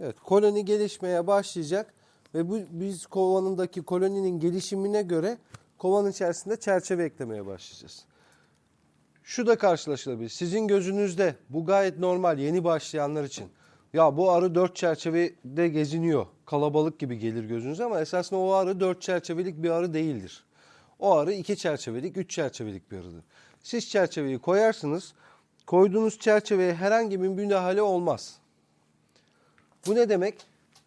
Evet, koloni gelişmeye başlayacak ve bu biz kovanındaki koloninin gelişimine göre kovanın içerisinde çerçeve eklemeye başlayacağız. Şu da karşılaşılabilir. Sizin gözünüzde bu gayet normal yeni başlayanlar için. Ya bu arı dört çerçevede geziniyor. Kalabalık gibi gelir gözünüze ama esasında o arı dört çerçevelik bir arı değildir. O arı iki çerçevelik, üç çerçevelik bir arıdır. Siz çerçeveyi koyarsınız. Koyduğunuz çerçeveye herhangi bir müdahale olmaz. Bu ne demek?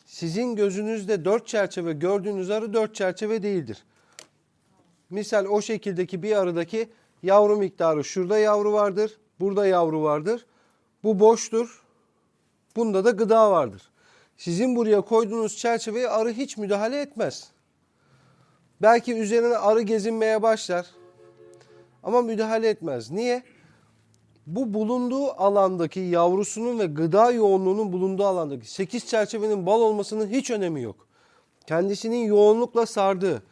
Sizin gözünüzde dört çerçeve gördüğünüz arı dört çerçeve değildir. Misal o şekildeki bir arıdaki yavru miktarı şurada yavru vardır, burada yavru vardır. Bu boştur. Bunda da gıda vardır. Sizin buraya koyduğunuz çerçeveye arı hiç müdahale etmez. Belki üzerine arı gezinmeye başlar. Ama müdahale etmez. Niye? Bu bulunduğu alandaki yavrusunun ve gıda yoğunluğunun bulunduğu alandaki 8 çerçevenin bal olmasının hiç önemi yok. Kendisinin yoğunlukla sardığı,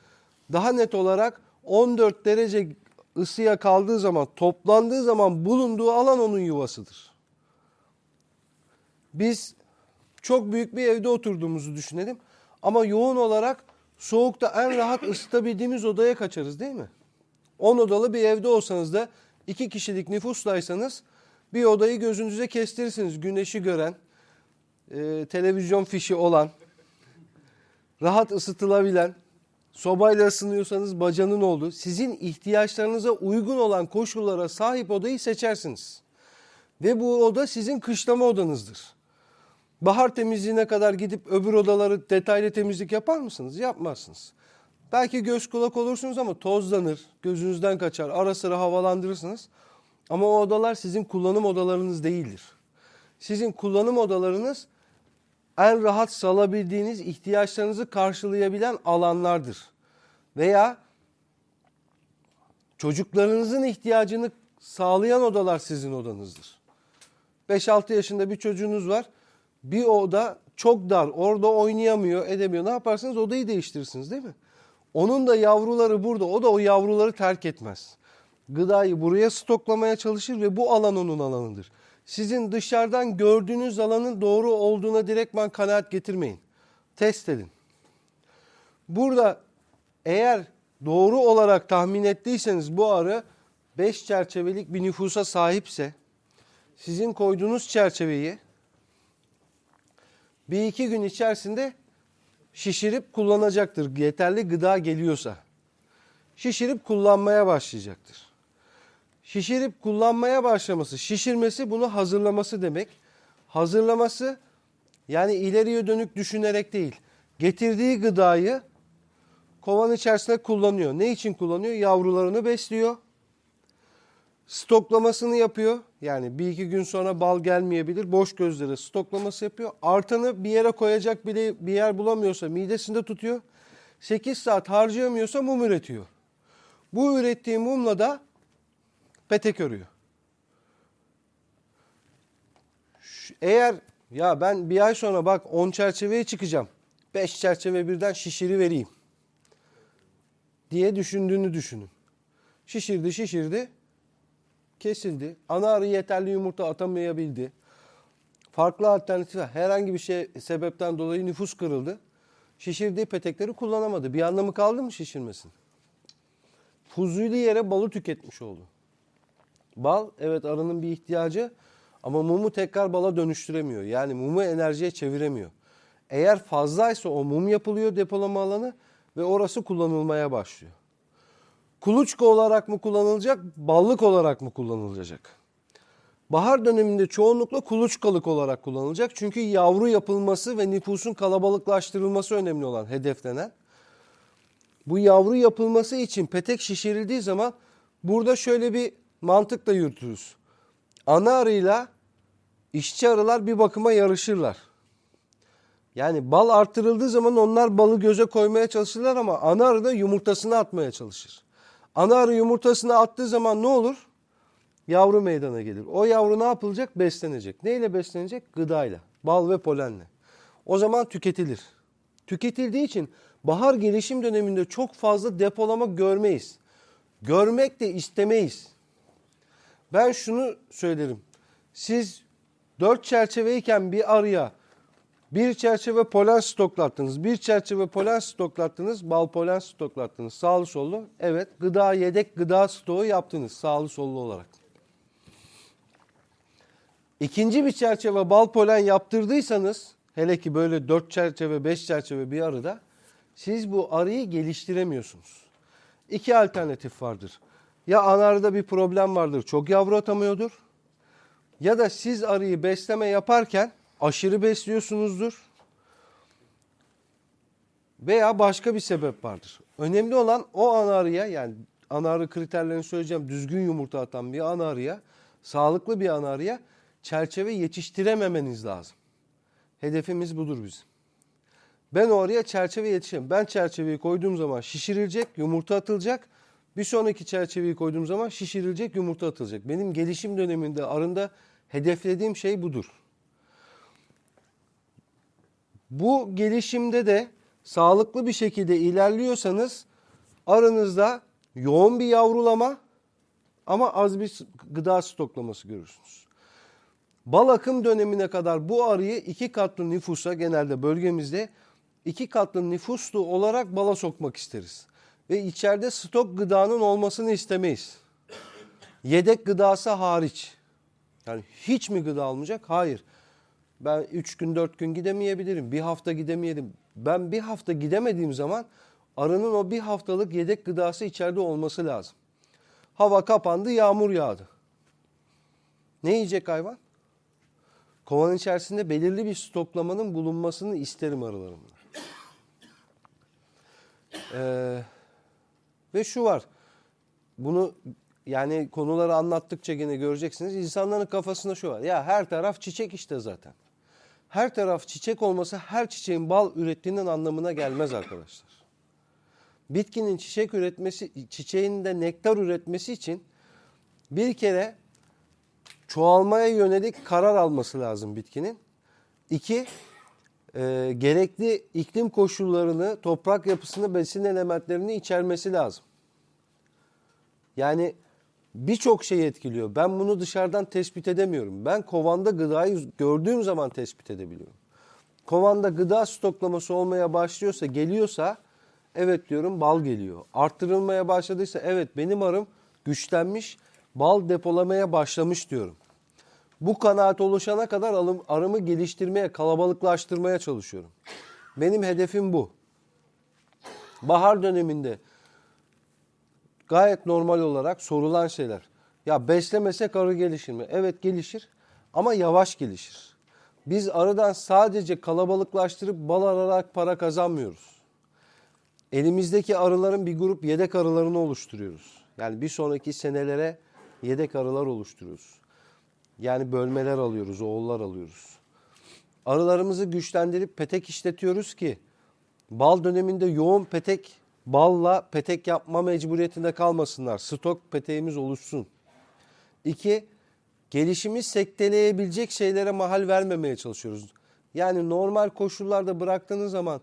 daha net olarak 14 derece ısıya kaldığı zaman, toplandığı zaman bulunduğu alan onun yuvasıdır. Biz çok büyük bir evde oturduğumuzu düşünelim. Ama yoğun olarak soğukta en rahat ısıtabildiğimiz odaya kaçarız değil mi? 10 odalı bir evde olsanız da 2 kişilik nüfuslaysanız bir odayı gözünüze kestirirsiniz. Güneşi gören, e, televizyon fişi olan, rahat ısıtılabilen, sobayla ısınıyorsanız bacanın olduğu, sizin ihtiyaçlarınıza uygun olan koşullara sahip odayı seçersiniz. Ve bu oda sizin kışlama odanızdır. Bahar temizliğine kadar gidip öbür odaları detaylı temizlik yapar mısınız? Yapmazsınız. Belki göz kulak olursunuz ama tozlanır, gözünüzden kaçar, ara sıra havalandırırsınız. Ama o odalar sizin kullanım odalarınız değildir. Sizin kullanım odalarınız en rahat salabildiğiniz ihtiyaçlarınızı karşılayabilen alanlardır. Veya çocuklarınızın ihtiyacını sağlayan odalar sizin odanızdır. 5-6 yaşında bir çocuğunuz var. Bir oda çok dar. Orada oynayamıyor, edemiyor. Ne yaparsınız? Odayı değiştirirsiniz değil mi? Onun da yavruları burada. O da o yavruları terk etmez. Gıdayı buraya stoklamaya çalışır ve bu alan onun alanıdır. Sizin dışarıdan gördüğünüz alanın doğru olduğuna direktman kanaat getirmeyin. Test edin. Burada eğer doğru olarak tahmin ettiyseniz bu arı 5 çerçevelik bir nüfusa sahipse sizin koyduğunuz çerçeveyi bir iki gün içerisinde şişirip kullanacaktır. Yeterli gıda geliyorsa. Şişirip kullanmaya başlayacaktır. Şişirip kullanmaya başlaması, şişirmesi bunu hazırlaması demek. Hazırlaması yani ileriye dönük düşünerek değil. Getirdiği gıdayı kovan içerisinde kullanıyor. Ne için kullanıyor? Yavrularını besliyor. Stoklamasını yapıyor. Yani bir iki gün sonra bal gelmeyebilir. Boş gözlere stoklaması yapıyor. Artanı bir yere koyacak bile bir yer bulamıyorsa midesinde tutuyor. 8 saat harcayamıyorsa mum üretiyor. Bu ürettiği mumla da petek örüyor. Eğer ya ben bir ay sonra bak 10 çerçeveye çıkacağım. 5 çerçeve birden şişiri vereyim diye düşündüğünü düşünün. Şişirdi şişirdi kesildi. Ana arı yeterli yumurta atamayabildi. Farklı alternatifler herhangi bir şey sebepten dolayı nüfus kırıldı. Şişirdiği petekleri kullanamadı. Bir anlamı kaldı mı şişirmesin? Fuzuli yere balı tüketmiş oldu. Bal evet arının bir ihtiyacı ama mumu tekrar bala dönüştüremiyor. Yani mumu enerjiye çeviremiyor. Eğer fazlaysa o mum yapılıyor depolama alanı ve orası kullanılmaya başlıyor. Kuluçka olarak mı kullanılacak, ballık olarak mı kullanılacak? Bahar döneminde çoğunlukla kuluçkalık olarak kullanılacak. Çünkü yavru yapılması ve nüfusun kalabalıklaştırılması önemli olan, hedeflenen. Bu yavru yapılması için petek şişirildiği zaman burada şöyle bir mantıkla yürütürüz. Ana arıyla işçi arılar bir bakıma yarışırlar. Yani bal arttırıldığı zaman onlar balı göze koymaya çalışırlar ama ana arı da yumurtasını atmaya çalışır. Ana arı yumurtasını attığı zaman ne olur? Yavru meydana gelir. O yavru ne yapılacak? Beslenecek. Neyle beslenecek? Gıdayla. Bal ve polenle. O zaman tüketilir. Tüketildiği için bahar gelişim döneminde çok fazla depolama görmeyiz. Görmek de istemeyiz. Ben şunu söylerim. Siz dört çerçeveyken bir arıya Bir çerçeve polen stoklattınız. Bir çerçeve polen stoklattınız. Bal polen stoklattınız. Sağlı sollu. Evet. Gıda yedek gıda stoğu yaptınız. Sağlı sollu olarak. İkinci bir çerçeve bal polen yaptırdıysanız hele ki böyle dört çerçeve beş çerçeve bir arada siz bu arıyı geliştiremiyorsunuz. İki alternatif vardır. Ya anarda bir problem vardır çok yavru atamıyordur. Ya da siz arıyı besleme yaparken aşırı besliyorsunuzdur. Veya başka bir sebep vardır. Önemli olan o anarıya yani anarı kriterlerini söyleyeceğim. Düzgün yumurta atan bir anarıya, sağlıklı bir anarıya çerçeve yetiştirememeniz lazım. Hedefimiz budur bizim. Ben oraya çerçeve yetişemem. Ben çerçeveyi koyduğum zaman şişirilecek, yumurta atılacak. Bir sonraki çerçeveyi koyduğum zaman şişirilecek, yumurta atılacak. Benim gelişim döneminde arında hedeflediğim şey budur. Bu gelişimde de sağlıklı bir şekilde ilerliyorsanız aranızda yoğun bir yavrulama ama az bir gıda stoklaması görürsünüz. Bal akım dönemine kadar bu arıyı iki katlı nüfusa genelde bölgemizde iki katlı nüfuslu olarak bala sokmak isteriz. Ve içeride stok gıdanın olmasını istemeyiz. Yedek gıdası hariç. Yani hiç mi gıda almayacak? Hayır. Ben 3 gün 4 gün gidemeyebilirim. Bir hafta gidemeyelim. Ben bir hafta gidemediğim zaman arının o bir haftalık yedek gıdası içeride olması lazım. Hava kapandı, yağmur yağdı. Ne yiyecek hayvan? Kovanın içerisinde belirli bir stoklamanın bulunmasını isterim arılarımda. Ee, ve şu var. Bunu yani konuları anlattıkça gene göreceksiniz. İnsanların kafasında şu var. Ya her taraf çiçek işte zaten. Her taraf çiçek olması her çiçeğin bal ürettiğinin anlamına gelmez arkadaşlar. Bitkinin çiçek üretmesi, çiçeğin de nektar üretmesi için bir kere çoğalmaya yönelik karar alması lazım bitkinin. İki, e, gerekli iklim koşullarını, toprak yapısını, besin elementlerini içermesi lazım. Yani birçok şey etkiliyor. Ben bunu dışarıdan tespit edemiyorum. Ben kovanda gıdayı gördüğüm zaman tespit edebiliyorum. Kovanda gıda stoklaması olmaya başlıyorsa, geliyorsa evet diyorum bal geliyor. Arttırılmaya başladıysa evet benim arım güçlenmiş, bal depolamaya başlamış diyorum. Bu kanaat oluşana kadar alım, arımı geliştirmeye, kalabalıklaştırmaya çalışıyorum. Benim hedefim bu. Bahar döneminde gayet normal olarak sorulan şeyler. Ya beslemesek arı gelişir mi? Evet gelişir ama yavaş gelişir. Biz arıdan sadece kalabalıklaştırıp bal ararak para kazanmıyoruz. Elimizdeki arıların bir grup yedek arılarını oluşturuyoruz. Yani bir sonraki senelere yedek arılar oluşturuyoruz. Yani bölmeler alıyoruz, oğullar alıyoruz. Arılarımızı güçlendirip petek işletiyoruz ki bal döneminde yoğun petek balla petek yapma mecburiyetinde kalmasınlar. Stok peteğimiz oluşsun. İki, gelişimi sekteleyebilecek şeylere mahal vermemeye çalışıyoruz. Yani normal koşullarda bıraktığınız zaman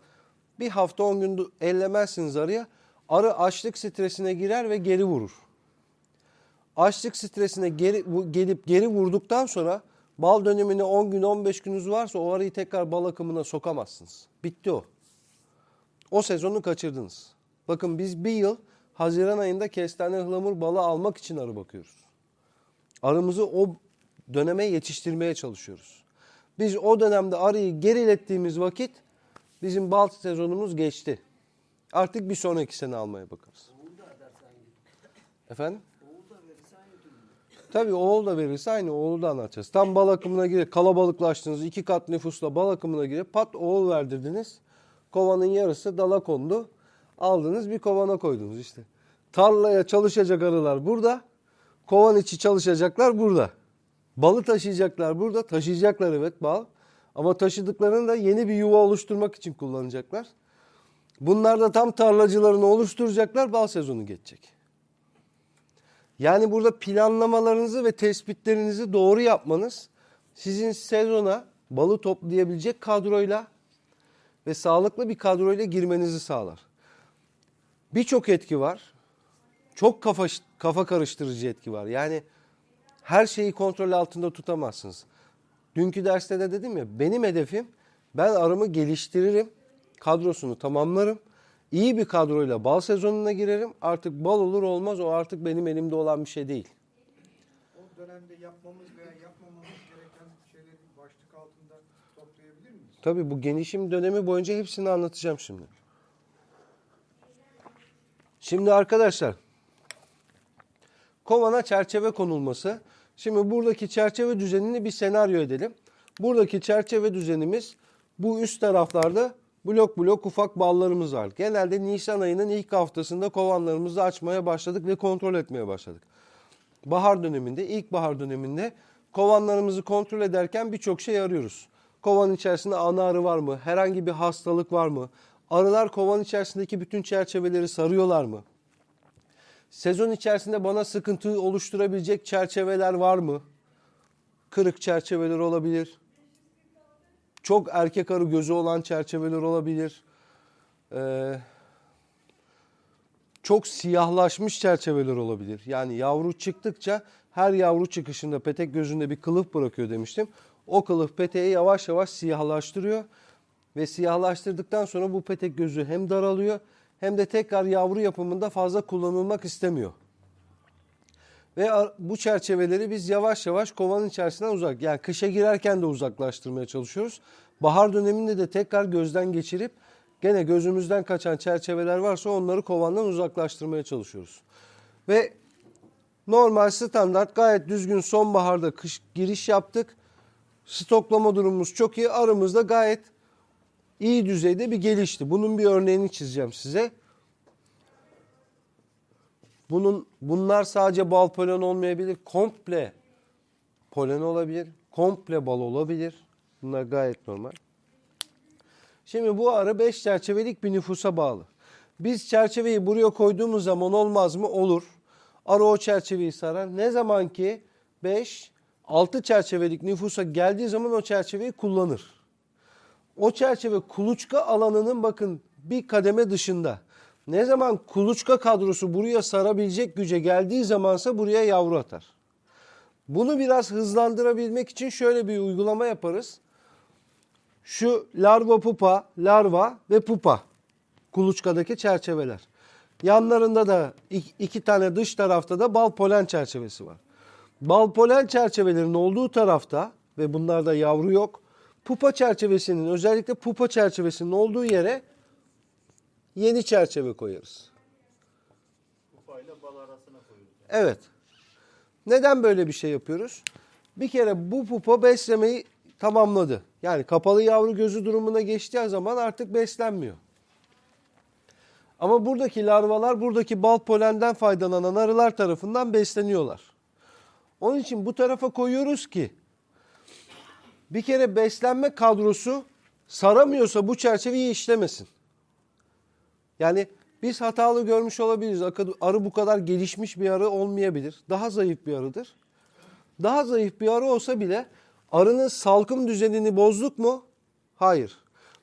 bir hafta on gün ellemezsiniz arıya. Arı açlık stresine girer ve geri vurur. Açlık stresine geri, gelip geri vurduktan sonra bal dönemine 10 gün 15 gününüz varsa o arıyı tekrar bal akımına sokamazsınız. Bitti o. O sezonu kaçırdınız. Bakın biz bir yıl Haziran ayında kestane ıhlamur balı almak için arı bakıyoruz. Arımızı o döneme yetiştirmeye çalışıyoruz. Biz o dönemde arıyı gerilettiğimiz vakit bizim bal sezonumuz geçti. Artık bir sonraki sene almaya bakarız. Efendim? Tabii oğul da verirse aynı oğlu da anlatacağız. Tam bal akımına girer, kalabalıklaştınız, iki kat nüfusla bal akımına girer, pat oğul verdirdiniz. Kovanın yarısı dala kondu. Aldınız bir kovana koydunuz işte. Tarlaya çalışacak arılar burada. Kovan içi çalışacaklar burada. Balı taşıyacaklar burada. Taşıyacaklar evet bal. Ama taşıdıklarını da yeni bir yuva oluşturmak için kullanacaklar. Bunlar da tam tarlacılarını oluşturacaklar. Bal sezonu geçecek. Yani burada planlamalarınızı ve tespitlerinizi doğru yapmanız sizin sezona balı toplayabilecek kadroyla ve sağlıklı bir kadroyla girmenizi sağlar. Birçok etki var. Çok kafa kafa karıştırıcı etki var. Yani her şeyi kontrol altında tutamazsınız. Dünkü derste de dedim ya benim hedefim Ben arımı geliştiririm. Kadrosunu tamamlarım. İyi bir kadroyla bal sezonuna girerim. Artık bal olur olmaz o artık benim elimde olan bir şey değil. O dönemde yapmamız veya yapmamamız gereken şeyleri başlık altında toplayabilir miyiz? Tabii bu genişim dönemi boyunca hepsini anlatacağım şimdi. Şimdi arkadaşlar kovana çerçeve konulması. Şimdi buradaki çerçeve düzenini bir senaryo edelim. Buradaki çerçeve düzenimiz bu üst taraflarda blok blok ufak ballarımız var. Genelde Nisan ayının ilk haftasında kovanlarımızı açmaya başladık ve kontrol etmeye başladık. Bahar döneminde, ilkbahar döneminde kovanlarımızı kontrol ederken birçok şey arıyoruz. Kovan içerisinde ana arı var mı? Herhangi bir hastalık var mı? Arılar kovan içerisindeki bütün çerçeveleri sarıyorlar mı? Sezon içerisinde bana sıkıntı oluşturabilecek çerçeveler var mı? Kırık çerçeveler olabilir. Çok erkek arı gözü olan çerçeveler olabilir. Ee, çok siyahlaşmış çerçeveler olabilir. Yani yavru çıktıkça her yavru çıkışında petek gözünde bir kılıf bırakıyor demiştim. O kılıf peteği yavaş yavaş siyahlaştırıyor. Ve siyahlaştırdıktan sonra bu petek gözü hem daralıyor hem de tekrar yavru yapımında fazla kullanılmak istemiyor. Ve bu çerçeveleri biz yavaş yavaş kovanın içerisinden uzak yani kışa girerken de uzaklaştırmaya çalışıyoruz. Bahar döneminde de tekrar gözden geçirip gene gözümüzden kaçan çerçeveler varsa onları kovandan uzaklaştırmaya çalışıyoruz. Ve normal standart gayet düzgün sonbaharda kış giriş yaptık. Stoklama durumumuz çok iyi. Arımız da gayet iyi düzeyde bir gelişti. Bunun bir örneğini çizeceğim size. Bunun bunlar sadece bal polen olmayabilir. Komple polen olabilir. Komple bal olabilir. Bunlar gayet normal. Şimdi bu arı 5 çerçevelik bir nüfusa bağlı. Biz çerçeveyi buraya koyduğumuz zaman olmaz mı? Olur. Arı o çerçeveyi sarar. Ne zaman ki 5 6 çerçevelik nüfusa geldiği zaman o çerçeveyi kullanır. O çerçeve kuluçka alanının bakın bir kademe dışında. Ne zaman kuluçka kadrosu buraya sarabilecek güce geldiği zamansa buraya yavru atar. Bunu biraz hızlandırabilmek için şöyle bir uygulama yaparız. Şu larva pupa, larva ve pupa kuluçkadaki çerçeveler. Yanlarında da iki, tane dış tarafta da bal polen çerçevesi var. Bal polen çerçevelerin olduğu tarafta ve bunlarda yavru yok. Pupa çerçevesinin özellikle pupa çerçevesinin olduğu yere yeni çerçeve koyarız. Kupayla bal arasına koyuyoruz. Evet. Neden böyle bir şey yapıyoruz? Bir kere bu pupa beslemeyi tamamladı. Yani kapalı yavru gözü durumuna geçtiği zaman artık beslenmiyor. Ama buradaki larvalar buradaki bal polenden faydalanan arılar tarafından besleniyorlar. Onun için bu tarafa koyuyoruz ki bir kere beslenme kadrosu saramıyorsa bu çerçeveyi işlemesin. Yani biz hatalı görmüş olabiliriz. Arı bu kadar gelişmiş bir arı olmayabilir. Daha zayıf bir arıdır. Daha zayıf bir arı olsa bile arının salkım düzenini bozduk mu? Hayır.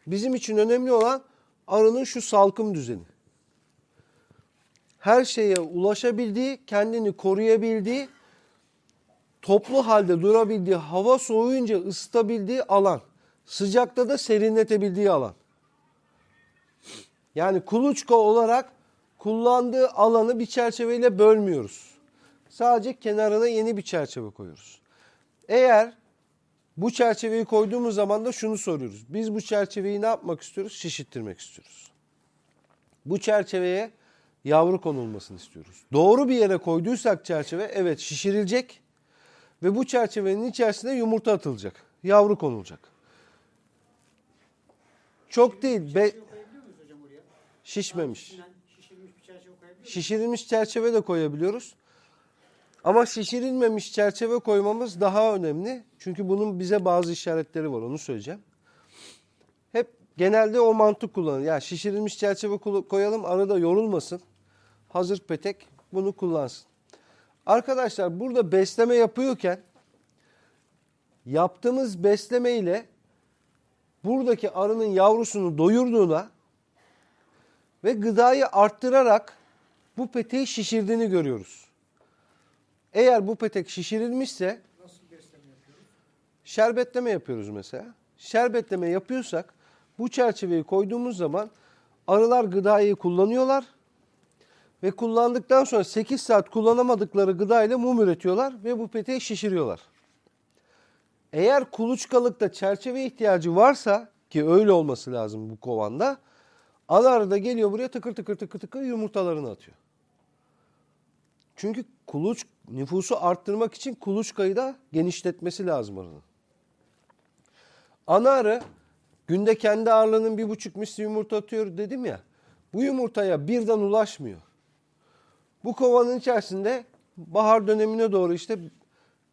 Bizim için önemli olan arının şu salkım düzeni. Her şeye ulaşabildiği, kendini koruyabildiği, toplu halde durabildiği, hava soğuyunca ısıtabildiği alan. Sıcakta da serinletebildiği alan. Yani kuluçka olarak kullandığı alanı bir çerçeveyle bölmüyoruz. Sadece kenarına yeni bir çerçeve koyuyoruz. Eğer bu çerçeveyi koyduğumuz zaman da şunu soruyoruz. Biz bu çerçeveyi ne yapmak istiyoruz? Şişittirmek istiyoruz. Bu çerçeveye yavru konulmasını istiyoruz. Doğru bir yere koyduysak çerçeve evet şişirilecek ve bu çerçevenin içerisine yumurta atılacak. Yavru konulacak. Çok değil. Be- şişmemiş. Şişirilmiş çerçeve de koyabiliyoruz. Ama şişirilmemiş çerçeve koymamız daha önemli. Çünkü bunun bize bazı işaretleri var onu söyleyeceğim. Hep genelde o mantık kullanılır. Yani şişirilmiş çerçeve koyalım arada yorulmasın. Hazır petek bunu kullansın. Arkadaşlar burada besleme yapıyorken yaptığımız besleme ile buradaki arının yavrusunu doyurduğuna ve gıdayı arttırarak bu peteği şişirdiğini görüyoruz. Eğer bu petek şişirilmişse şerbetleme yapıyoruz mesela. şerbetleme yapıyorsak bu çerçeveyi koyduğumuz zaman arılar gıdayı kullanıyorlar ve kullandıktan sonra 8 saat kullanamadıkları gıdayla mum üretiyorlar ve bu peteği şişiriyorlar. Eğer kuluçkalıkta çerçeve ihtiyacı varsa ki öyle olması lazım bu kovanda ana arı da geliyor buraya tıkır tıkır tıkır tıkır yumurtalarını atıyor. Çünkü kuluç nüfusu arttırmak için kuluçkayı da genişletmesi lazım arının. Ana arı günde kendi ağırlığının bir buçuk misli yumurta atıyor dedim ya. Bu yumurtaya birden ulaşmıyor. Bu kovanın içerisinde bahar dönemine doğru işte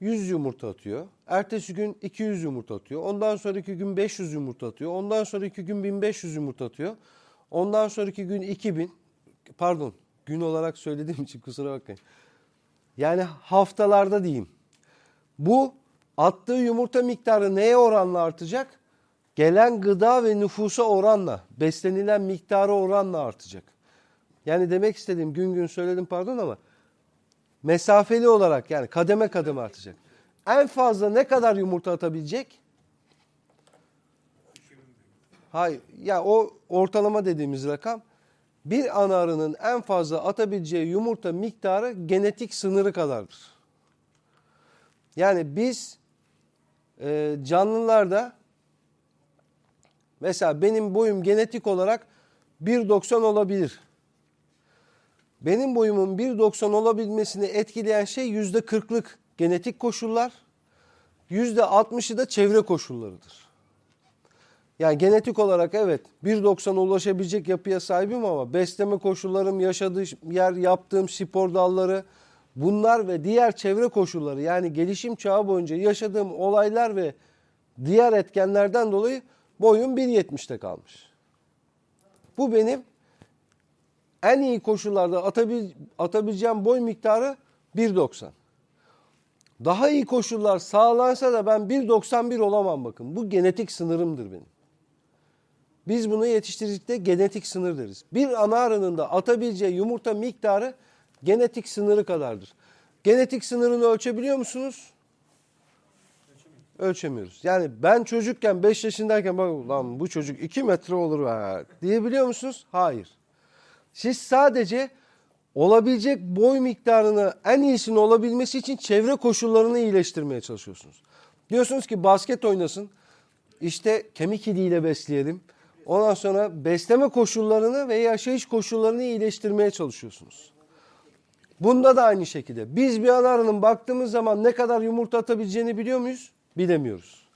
100 yumurta atıyor. Ertesi gün 200 yumurta atıyor. Ondan sonraki gün 500 yumurta atıyor. Ondan sonraki gün 1500 yumurta atıyor. Ondan sonraki gün 2000 pardon gün olarak söylediğim için kusura bakmayın. Yani haftalarda diyeyim. Bu attığı yumurta miktarı neye oranla artacak? Gelen gıda ve nüfusa oranla, beslenilen miktarı oranla artacak. Yani demek istediğim gün gün söyledim pardon ama mesafeli olarak yani kademe kademe artacak. En fazla ne kadar yumurta atabilecek? Hayır. Ya o ortalama dediğimiz rakam bir ana arının en fazla atabileceği yumurta miktarı genetik sınırı kadardır. Yani biz e, canlılarda mesela benim boyum genetik olarak 1.90 olabilir. Benim boyumun 1.90 olabilmesini etkileyen şey %40'lık genetik koşullar, %60'ı da çevre koşullarıdır. Yani genetik olarak evet 1.90'a ulaşabilecek yapıya sahibim ama besleme koşullarım, yaşadığım yer, yaptığım spor dalları bunlar ve diğer çevre koşulları yani gelişim çağı boyunca yaşadığım olaylar ve diğer etkenlerden dolayı boyum 1.70'te kalmış. Bu benim en iyi koşullarda atabil, atabileceğim boy miktarı 1.90. Daha iyi koşullar sağlansa da ben 1.91 olamam bakın. Bu genetik sınırımdır benim. Biz bunu yetiştiricilikte genetik sınır deriz. Bir ana arının da atabileceği yumurta miktarı genetik sınırı kadardır. Genetik sınırını ölçebiliyor musunuz? Ölçemiyoruz. Yani ben çocukken 5 yaşındayken bak lan bu çocuk 2 metre olur be diyebiliyor musunuz? Hayır. Siz sadece olabilecek boy miktarını en iyisini olabilmesi için çevre koşullarını iyileştirmeye çalışıyorsunuz. Diyorsunuz ki basket oynasın. İşte kemik iliğiyle besleyelim. Ondan sonra besleme koşullarını ve yaşayış koşullarını iyileştirmeye çalışıyorsunuz. Bunda da aynı şekilde. Biz bir ana arının baktığımız zaman ne kadar yumurta atabileceğini biliyor muyuz? Bilemiyoruz.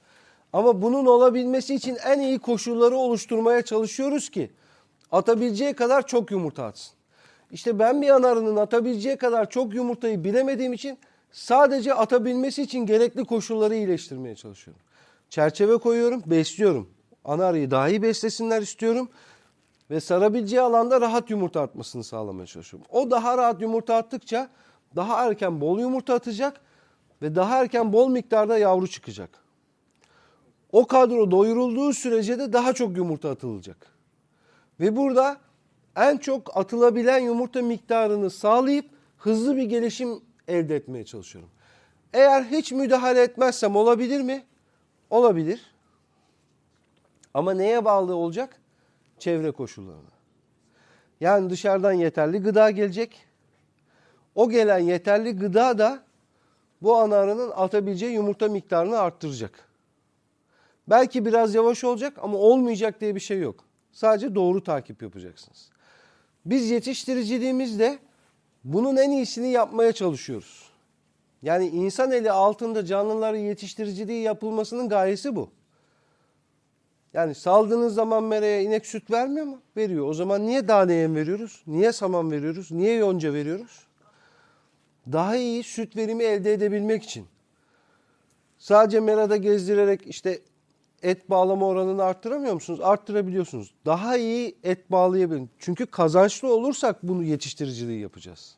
Ama bunun olabilmesi için en iyi koşulları oluşturmaya çalışıyoruz ki atabileceği kadar çok yumurta atsın. İşte ben bir ana arının atabileceği kadar çok yumurtayı bilemediğim için sadece atabilmesi için gerekli koşulları iyileştirmeye çalışıyorum. Çerçeve koyuyorum, besliyorum. Ana arıyı daha iyi beslesinler istiyorum. Ve sarabileceği alanda rahat yumurta atmasını sağlamaya çalışıyorum. O daha rahat yumurta attıkça daha erken bol yumurta atacak ve daha erken bol miktarda yavru çıkacak. O kadro doyurulduğu sürece de daha çok yumurta atılacak. Ve burada en çok atılabilen yumurta miktarını sağlayıp hızlı bir gelişim elde etmeye çalışıyorum. Eğer hiç müdahale etmezsem olabilir mi? Olabilir. Ama neye bağlı olacak? Çevre koşullarına. Yani dışarıdan yeterli gıda gelecek. O gelen yeterli gıda da bu ana arının atabileceği yumurta miktarını arttıracak. Belki biraz yavaş olacak ama olmayacak diye bir şey yok. Sadece doğru takip yapacaksınız. Biz yetiştiriciliğimizde bunun en iyisini yapmaya çalışıyoruz. Yani insan eli altında canlıların yetiştiriciliği yapılmasının gayesi bu. Yani saldığınız zaman mereye inek süt vermiyor mu? Veriyor. O zaman niye tane yem veriyoruz? Niye saman veriyoruz? Niye yonca veriyoruz? Daha iyi süt verimi elde edebilmek için. Sadece merada gezdirerek işte et bağlama oranını arttıramıyor musunuz? Arttırabiliyorsunuz. Daha iyi et bağlayabilin. Çünkü kazançlı olursak bunu yetiştiriciliği yapacağız.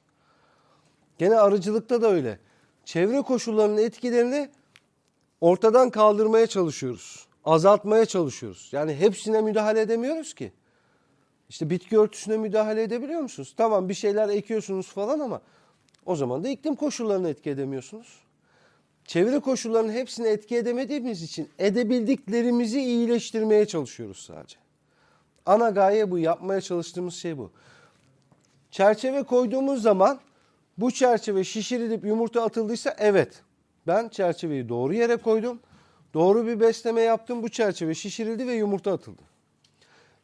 Gene arıcılıkta da öyle. Çevre koşullarının etkilerini ortadan kaldırmaya çalışıyoruz. Azaltmaya çalışıyoruz. Yani hepsine müdahale edemiyoruz ki. İşte bitki örtüsüne müdahale edebiliyor musunuz? Tamam bir şeyler ekiyorsunuz falan ama o zaman da iklim koşullarını etki edemiyorsunuz. Çevre koşullarının hepsini etki edemediğimiz için edebildiklerimizi iyileştirmeye çalışıyoruz sadece. Ana gaye bu. Yapmaya çalıştığımız şey bu. Çerçeve koyduğumuz zaman bu çerçeve şişirilip yumurta atıldıysa evet. Ben çerçeveyi doğru yere koydum. Doğru bir besleme yaptım. Bu çerçeve şişirildi ve yumurta atıldı.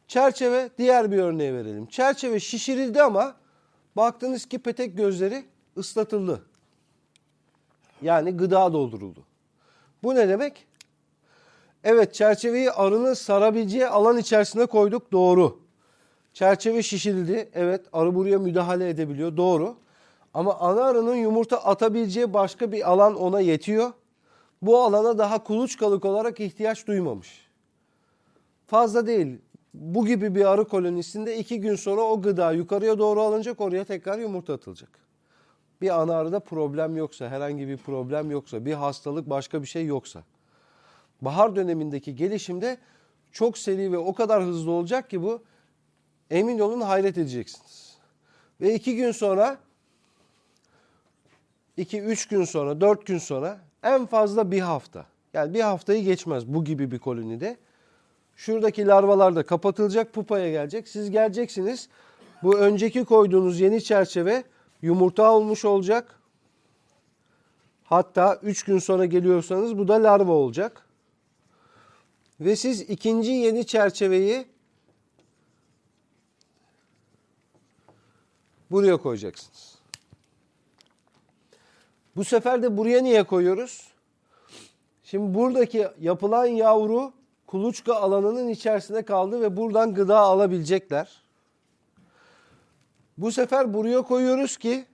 Çerçeve diğer bir örneği verelim. Çerçeve şişirildi ama baktınız ki petek gözleri ıslatıldı. Yani gıda dolduruldu. Bu ne demek? Evet çerçeveyi arının sarabileceği alan içerisine koyduk doğru. Çerçeve şişirildi. Evet arı buraya müdahale edebiliyor doğru. Ama ana arının yumurta atabileceği başka bir alan ona yetiyor. Bu alana daha kuluçkalık olarak ihtiyaç duymamış. Fazla değil. Bu gibi bir arı kolonisinde iki gün sonra o gıda yukarıya doğru alınacak oraya tekrar yumurta atılacak. Bir ana problem yoksa, herhangi bir problem yoksa, bir hastalık başka bir şey yoksa. Bahar dönemindeki gelişimde çok seri ve o kadar hızlı olacak ki bu emin olun hayret edeceksiniz. Ve iki gün sonra, iki üç gün sonra, dört gün sonra en fazla bir hafta. Yani bir haftayı geçmez bu gibi bir kolonide. Şuradaki larvalar da kapatılacak, pupaya gelecek. Siz geleceksiniz. Bu önceki koyduğunuz yeni çerçeve yumurta olmuş olacak. Hatta 3 gün sonra geliyorsanız bu da larva olacak. Ve siz ikinci yeni çerçeveyi buraya koyacaksınız. Bu sefer de buraya niye koyuyoruz? Şimdi buradaki yapılan yavru kuluçka alanının içerisinde kaldı ve buradan gıda alabilecekler. Bu sefer buraya koyuyoruz ki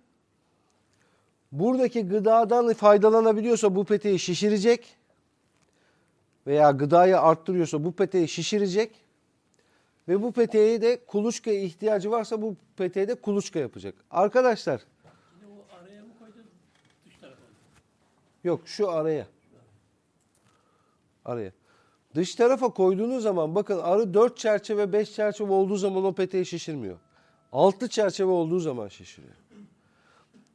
buradaki gıdadan faydalanabiliyorsa bu peteği şişirecek veya gıdayı arttırıyorsa bu peteği şişirecek ve bu peteğe de kuluçka ihtiyacı varsa bu peteğe de kuluçka yapacak. Arkadaşlar araya mı koydun? Yok şu araya. Araya. Dış tarafa koyduğunuz zaman bakın arı 4 çerçeve 5 çerçeve olduğu zaman o peteği şişirmiyor. 6 çerçeve olduğu zaman şişiriyor.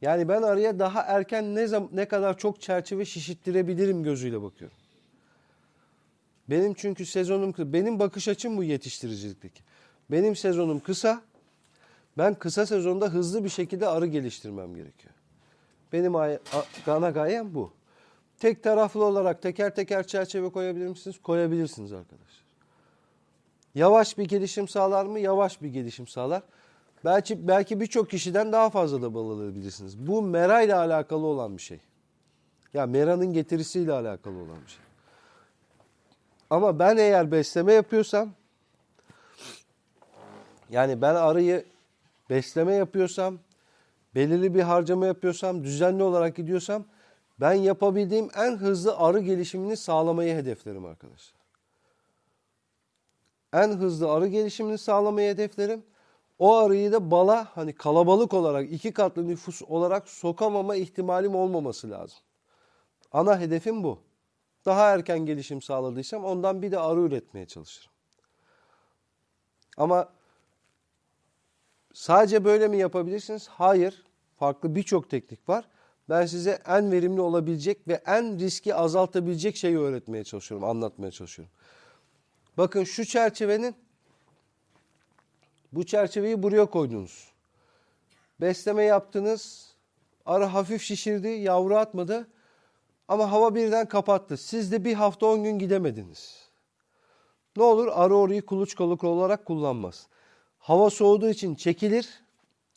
Yani ben arıya daha erken ne zaman ne kadar çok çerçeve şişittirebilirim gözüyle bakıyorum. Benim çünkü sezonum kı- benim bakış açım bu yetiştiricilikteki. Benim sezonum kısa. Ben kısa sezonda hızlı bir şekilde arı geliştirmem gerekiyor. Benim ana gayem bu. Tek taraflı olarak teker teker çerçeve koyabilir misiniz? Koyabilirsiniz arkadaşlar. Yavaş bir gelişim sağlar mı? Yavaş bir gelişim sağlar. Belki belki birçok kişiden daha fazla da bal alabilirsiniz. Bu mera ile alakalı olan bir şey. Ya meranın getirisiyle alakalı olan bir şey. Ama ben eğer besleme yapıyorsam yani ben arıyı besleme yapıyorsam belirli bir harcama yapıyorsam, düzenli olarak gidiyorsam ben yapabildiğim en hızlı arı gelişimini sağlamayı hedeflerim arkadaşlar. En hızlı arı gelişimini sağlamayı hedeflerim. O arıyı da bala hani kalabalık olarak iki katlı nüfus olarak sokamama ihtimalim olmaması lazım. Ana hedefim bu. Daha erken gelişim sağladıysam ondan bir de arı üretmeye çalışırım. Ama Sadece böyle mi yapabilirsiniz? Hayır. Farklı birçok teknik var. Ben size en verimli olabilecek ve en riski azaltabilecek şeyi öğretmeye çalışıyorum, anlatmaya çalışıyorum. Bakın şu çerçevenin bu çerçeveyi buraya koydunuz. Besleme yaptınız. Arı hafif şişirdi, yavru atmadı. Ama hava birden kapattı. Siz de bir hafta on gün gidemediniz. Ne olur arı orayı kuluçkalık olarak kullanmaz. Hava soğuduğu için çekilir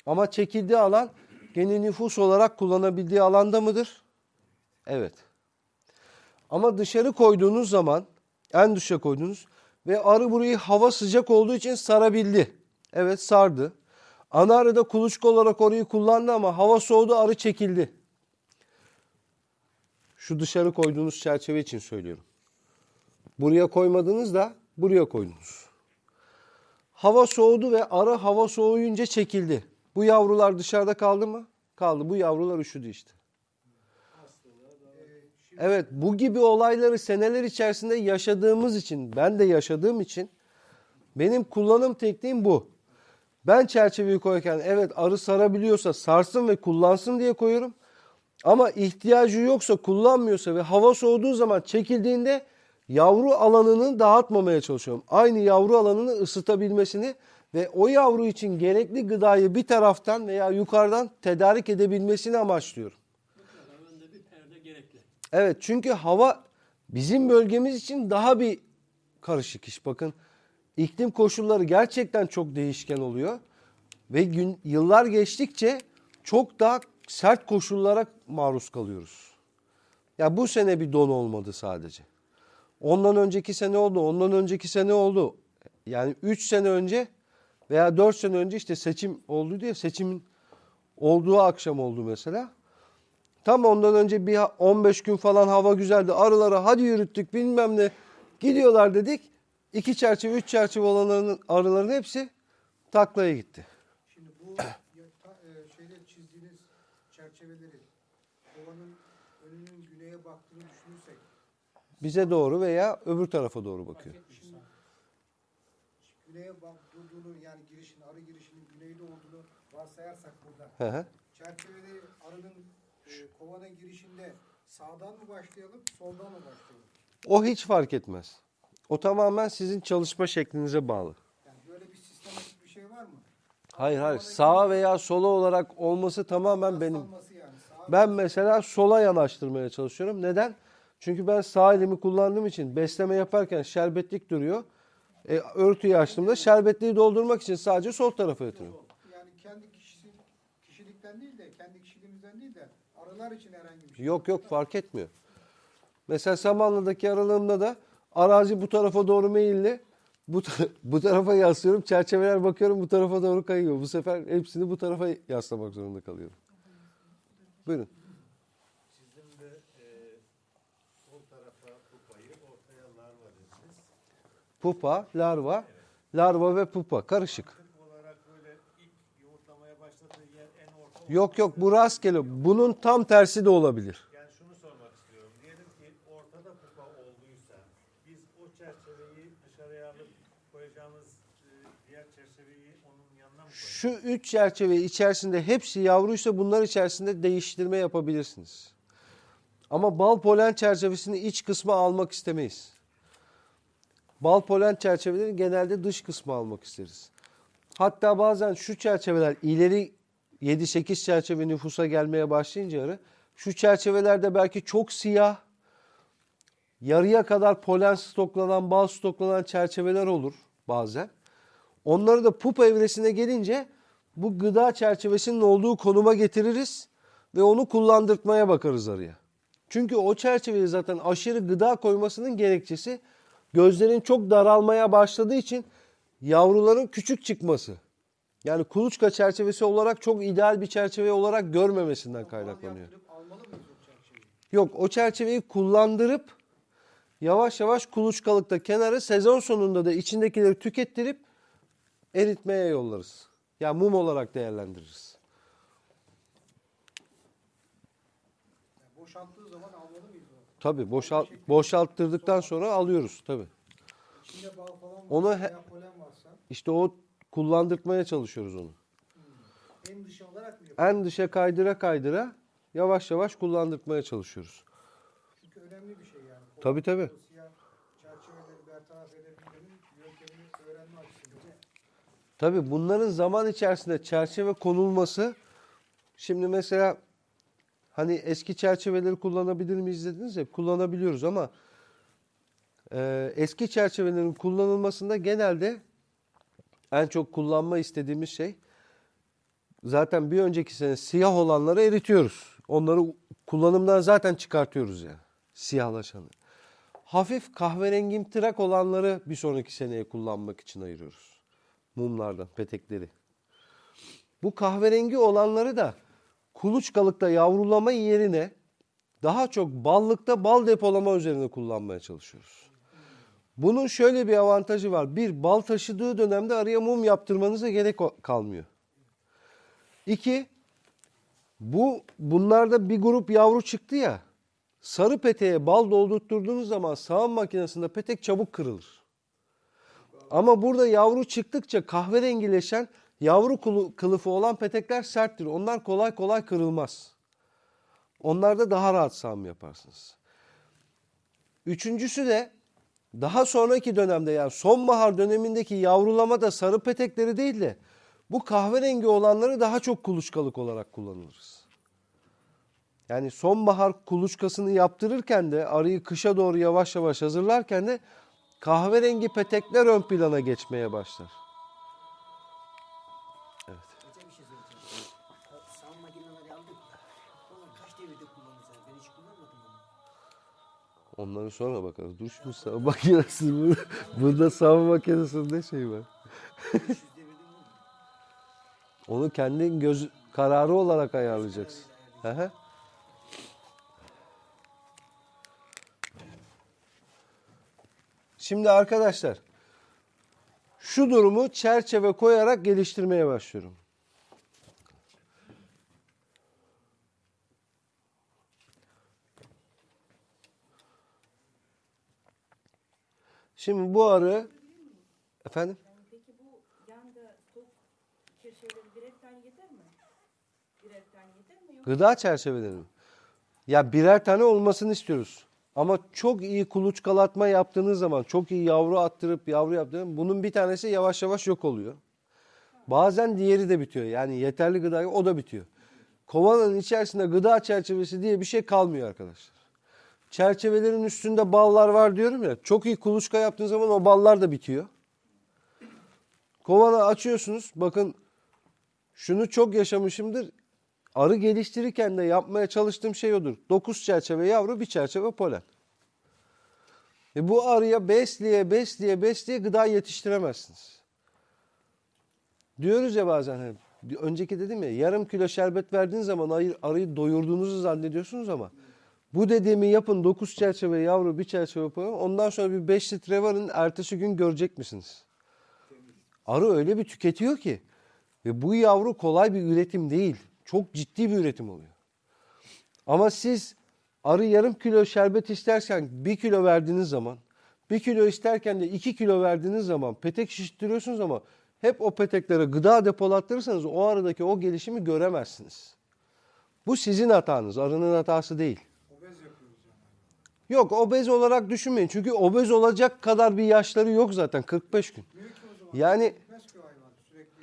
ama çekildiği alan gene nüfus olarak kullanabildiği alanda mıdır? Evet. Ama dışarı koyduğunuz zaman en dışa koydunuz ve arı burayı hava sıcak olduğu için sarabildi. Evet sardı. Ana arı da kuluçka olarak orayı kullandı ama hava soğudu arı çekildi. Şu dışarı koyduğunuz çerçeve için söylüyorum. Buraya koymadınız da buraya koydunuz. Hava soğudu ve arı hava soğuyunca çekildi. Bu yavrular dışarıda kaldı mı? Kaldı. Bu yavrular üşüdü işte. Evet bu gibi olayları seneler içerisinde yaşadığımız için, ben de yaşadığım için benim kullanım tekniğim bu. Ben çerçeveyi koyarken evet arı sarabiliyorsa sarsın ve kullansın diye koyuyorum. Ama ihtiyacı yoksa kullanmıyorsa ve hava soğuduğu zaman çekildiğinde yavru alanını dağıtmamaya çalışıyorum. Aynı yavru alanını ısıtabilmesini ve o yavru için gerekli gıdayı bir taraftan veya yukarıdan tedarik edebilmesini amaçlıyorum. Evet çünkü hava bizim bölgemiz için daha bir karışık iş. Bakın iklim koşulları gerçekten çok değişken oluyor. Ve gün, yıllar geçtikçe çok daha sert koşullara maruz kalıyoruz. Ya bu sene bir don olmadı sadece. Ondan önceki sene oldu, ondan önceki sene oldu. Yani 3 sene önce veya 4 sene önce işte seçim oldu diye seçimin olduğu akşam oldu mesela. Tam ondan önce bir 15 gün falan hava güzeldi. Arıları hadi yürüttük bilmem ne. Gidiyorlar dedik. İki çerçeve, üç çerçeve olanların arıların hepsi taklaya gitti. Şimdi bu e, şeyleri çizdiğiniz çerçeveleri kovanın önünün güneye baktığını düşünürsek Bize doğru veya öbür tarafa doğru bakıyor. şimdi güneye bak durduğunu yani girişin arı girişinin güneyde olduğunu varsayarsak burada Hı hı. çerçeveleri arının e, kovanın girişinde sağdan mı başlayalım soldan mı başlayalım? O hiç fark etmez. O tamamen sizin çalışma şeklinize bağlı. Yani böyle bir sistematik bir şey var mı? Hayır hayır sağa veya sola olarak olması tamamen benim. Yani. Ben mesela sola yanaştırmaya çalışıyorum. Neden? Çünkü ben sağ elimi kullandığım için besleme yaparken şerbetlik duruyor. E, örtüyü açtığımda şerbetliği doldurmak için sadece sol tarafa yatırıyorum. yani kendi kişisi, kişilikten değil de kendi kişiliğimizden değil de arılar için herhangi bir şey. Yok yok fark etmiyor. Mesela Samanlı'daki aralığımda da arazi bu tarafa doğru meyilli. Bu, ta- bu tarafa yaslıyorum. Çerçeveler bakıyorum bu tarafa doğru kayıyor. Bu sefer hepsini bu tarafa yaslamak zorunda kalıyorum. Buyurun. E, sol tarafa kupayı, ortaya larva dediniz. Pupa, larva, larva ve pupa karışık. Yok yok bu rastgele. Bunun tam tersi de olabilir. Yani şunu sormak istiyorum. Diyelim ki ortada kupa olduysa biz o çerçeveyi dışarıya alıp koyacağımız e, diğer çerçeveyi onun yanına mı koyalım? Şu üç çerçeve içerisinde hepsi yavruysa bunlar içerisinde değiştirme yapabilirsiniz. Ama bal polen çerçevesini iç kısma almak istemeyiz. Bal polen çerçeveleri genelde dış kısma almak isteriz. Hatta bazen şu çerçeveler ileri 7-8 çerçeve nüfusa gelmeye başlayınca arı, şu çerçevelerde belki çok siyah, yarıya kadar polen stoklanan, bal stoklanan çerçeveler olur bazen. Onları da pupa evresine gelince bu gıda çerçevesinin olduğu konuma getiririz ve onu kullandırtmaya bakarız arıya. Çünkü o çerçeveye zaten aşırı gıda koymasının gerekçesi gözlerin çok daralmaya başladığı için yavruların küçük çıkması. Yani kuluçka çerçevesi olarak çok ideal bir çerçeve olarak görmemesinden kaynaklanıyor. Yok o çerçeveyi kullandırıp yavaş yavaş kuluçkalıkta kenara sezon sonunda da içindekileri tükettirip eritmeye yollarız. Yani mum olarak değerlendiririz. Yani boşalttığı zaman almalı mıyız? Tabii boşalt, boşalttırdıktan sonra alıyoruz tabii. İçinde bal falan varsa Onu he- varsa İşte o kullandırtmaya çalışıyoruz onu. en dışı olarak mı yapıyoruz? En dışa kaydıra kaydıra yavaş yavaş kullandırtmaya çalışıyoruz. Çünkü önemli bir şey yani. Tabii, tabii. O Siyah çerçeveleri bertaraf edebilmenin yöntemini öğrenme açısından. Tabii bunların zaman içerisinde çerçeve konulması şimdi mesela hani eski çerçeveleri kullanabilir miyiz dediniz ya kullanabiliyoruz ama e, eski çerçevelerin kullanılmasında genelde en çok kullanma istediğimiz şey zaten bir önceki sene siyah olanları eritiyoruz. Onları kullanımdan zaten çıkartıyoruz yani siyahlaşanı. Hafif kahverengimtırak olanları bir sonraki seneye kullanmak için ayırıyoruz mumlardan, petekleri. Bu kahverengi olanları da kuluçkalıkta yavrulama yerine daha çok ballıkta bal depolama üzerine kullanmaya çalışıyoruz. Bunun şöyle bir avantajı var. Bir, bal taşıdığı dönemde araya mum yaptırmanıza gerek kalmıyor. İki, bu bunlarda bir grup yavru çıktı ya. Sarı peteğe bal doldurtturduğunuz zaman sağım makinesinde petek çabuk kırılır. Ama burada yavru çıktıkça kahverengileşen yavru kılıfı olan petekler serttir. Onlar kolay kolay kırılmaz. Onlarda daha rahat sağım yaparsınız. Üçüncüsü de daha sonraki dönemde yani sonbahar dönemindeki yavrulamada sarı petekleri değil de bu kahverengi olanları daha çok kuluçkalık olarak kullanırız. Yani sonbahar kuluçkasını yaptırırken de arıyı kışa doğru yavaş yavaş hazırlarken de kahverengi petekler ön plana geçmeye başlar. Onu. Onları sonra bakarız. Dur şimdi sağ makinesi burada, burada sağ makinesinde şey var. 500 devirde mi olur? Onu kendin göz kararı olarak ayarlayacaksın. Hı. Şimdi arkadaşlar şu durumu çerçeve koyarak geliştirmeye başlıyorum. Şimdi bu arı efendim Yani peki bu yanda stok çerçeveleri birer tane yeter mi? Birer tane yeter mi? Yok. Gıda çerçeveleri mi? Ya birer tane olmasını istiyoruz. Ama çok iyi kuluçkalatma yaptığınız zaman, çok iyi yavru attırıp yavru yaptığınız bunun bir tanesi yavaş yavaş yok oluyor. Bazen diğeri de bitiyor. Yani yeterli gıda o da bitiyor. Kovanın içerisinde gıda çerçevesi diye bir şey kalmıyor arkadaşlar. Çerçevelerin üstünde ballar var diyorum ya. Çok iyi kuluçka yaptığınız zaman o ballar da bitiyor. Kovanı açıyorsunuz. Bakın şunu çok yaşamışımdır. Arı geliştirirken de yapmaya çalıştığım şey odur. 9 çerçeve yavru, bir çerçeve polen. E bu arıya besleye, besleye, besleye gıda yetiştiremezsiniz. Diyoruz ya bazen hani, önceki dedim ya yarım kilo şerbet verdiğiniz zaman arıyı doyurduğunuzu zannediyorsunuz ama bu dediğimi yapın 9 çerçeve yavru, bir çerçeve polen. Ondan sonra bir 5 litre varın ertesi gün görecek misiniz? Arı öyle bir tüketiyor ki ve bu yavru kolay bir üretim değil. Çok ciddi bir üretim oluyor. Ama siz arı yarım kilo şerbet isterken bir kilo verdiğiniz zaman, bir kilo isterken de iki kilo verdiğiniz zaman petek şiştiriyorsunuz ama hep o peteklere gıda depolattırırsanız o arıdaki o gelişimi göremezsiniz. Bu sizin hatanız, arının hatası değil. Yok obez olarak düşünmeyin. Çünkü obez olacak kadar bir yaşları yok zaten 45 gün. Yani Gitmez ki o hayvan. Sürekli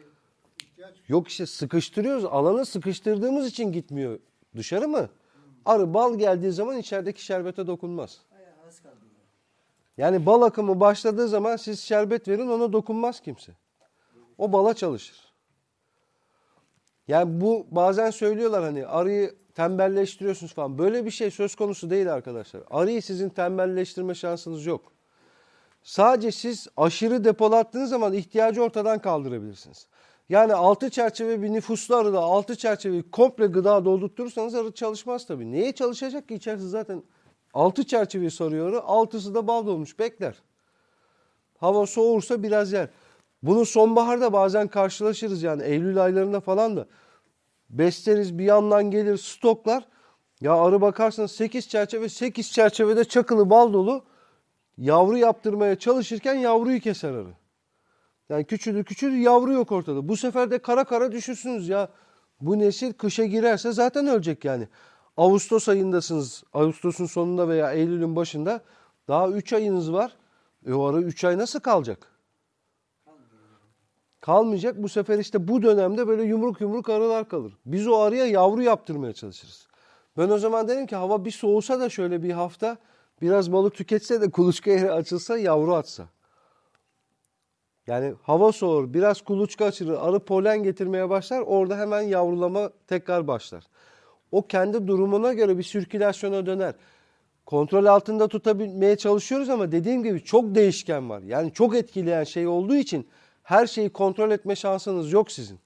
ihtiyaç Yok işte sıkıştırıyoruz. Alanı sıkıştırdığımız için gitmiyor. Dışarı mı? Arı bal geldiği zaman içerideki şerbete dokunmaz. Yani bal akımı başladığı zaman siz şerbet verin ona dokunmaz kimse. O bala çalışır. Yani bu bazen söylüyorlar hani arıyı tembelleştiriyorsunuz falan. Böyle bir şey söz konusu değil arkadaşlar. Arıyı sizin tembelleştirme şansınız yok. Sadece siz aşırı depolattığınız zaman ihtiyacı ortadan kaldırabilirsiniz. Yani altı çerçeve bir nüfuslu arıda altı çerçeveyi komple gıda doldurtursanız arı çalışmaz tabii. Neye çalışacak ki içerisi zaten altı çerçeveyi sarıyor arı, altısı da bal dolmuş bekler. Hava soğursa biraz yer. Bunu sonbaharda bazen karşılaşırız yani Eylül aylarında falan da. Besleriz bir yandan gelir stoklar. Ya arı bakarsanız 8 çerçeve 8 çerçevede çakılı bal dolu. Yavru yaptırmaya çalışırken yavruyu keser arı. Yani küçülür küçülür yavru yok ortada. Bu sefer de kara kara düşünsünüz ya. Bu nesil kışa girerse zaten ölecek yani. Ağustos ayındasınız. Ağustos'un sonunda veya Eylül'ün başında. Daha 3 ayınız var. E o arı 3 ay nasıl kalacak? Kalmayacak. Bu sefer işte bu dönemde böyle yumruk yumruk arılar kalır. Biz o arıya yavru yaptırmaya çalışırız. Ben o zaman derim ki hava bir soğusa da şöyle bir hafta biraz balık tüketse de kuluçka yeri açılsa yavru atsa. Yani hava soğur, biraz kuluçka açılır, arı polen getirmeye başlar. Orada hemen yavrulama tekrar başlar. O kendi durumuna göre bir sirkülasyona döner. Kontrol altında tutabilmeye çalışıyoruz ama dediğim gibi çok değişken var. Yani çok etkileyen şey olduğu için her şeyi kontrol etme şansınız yok sizin.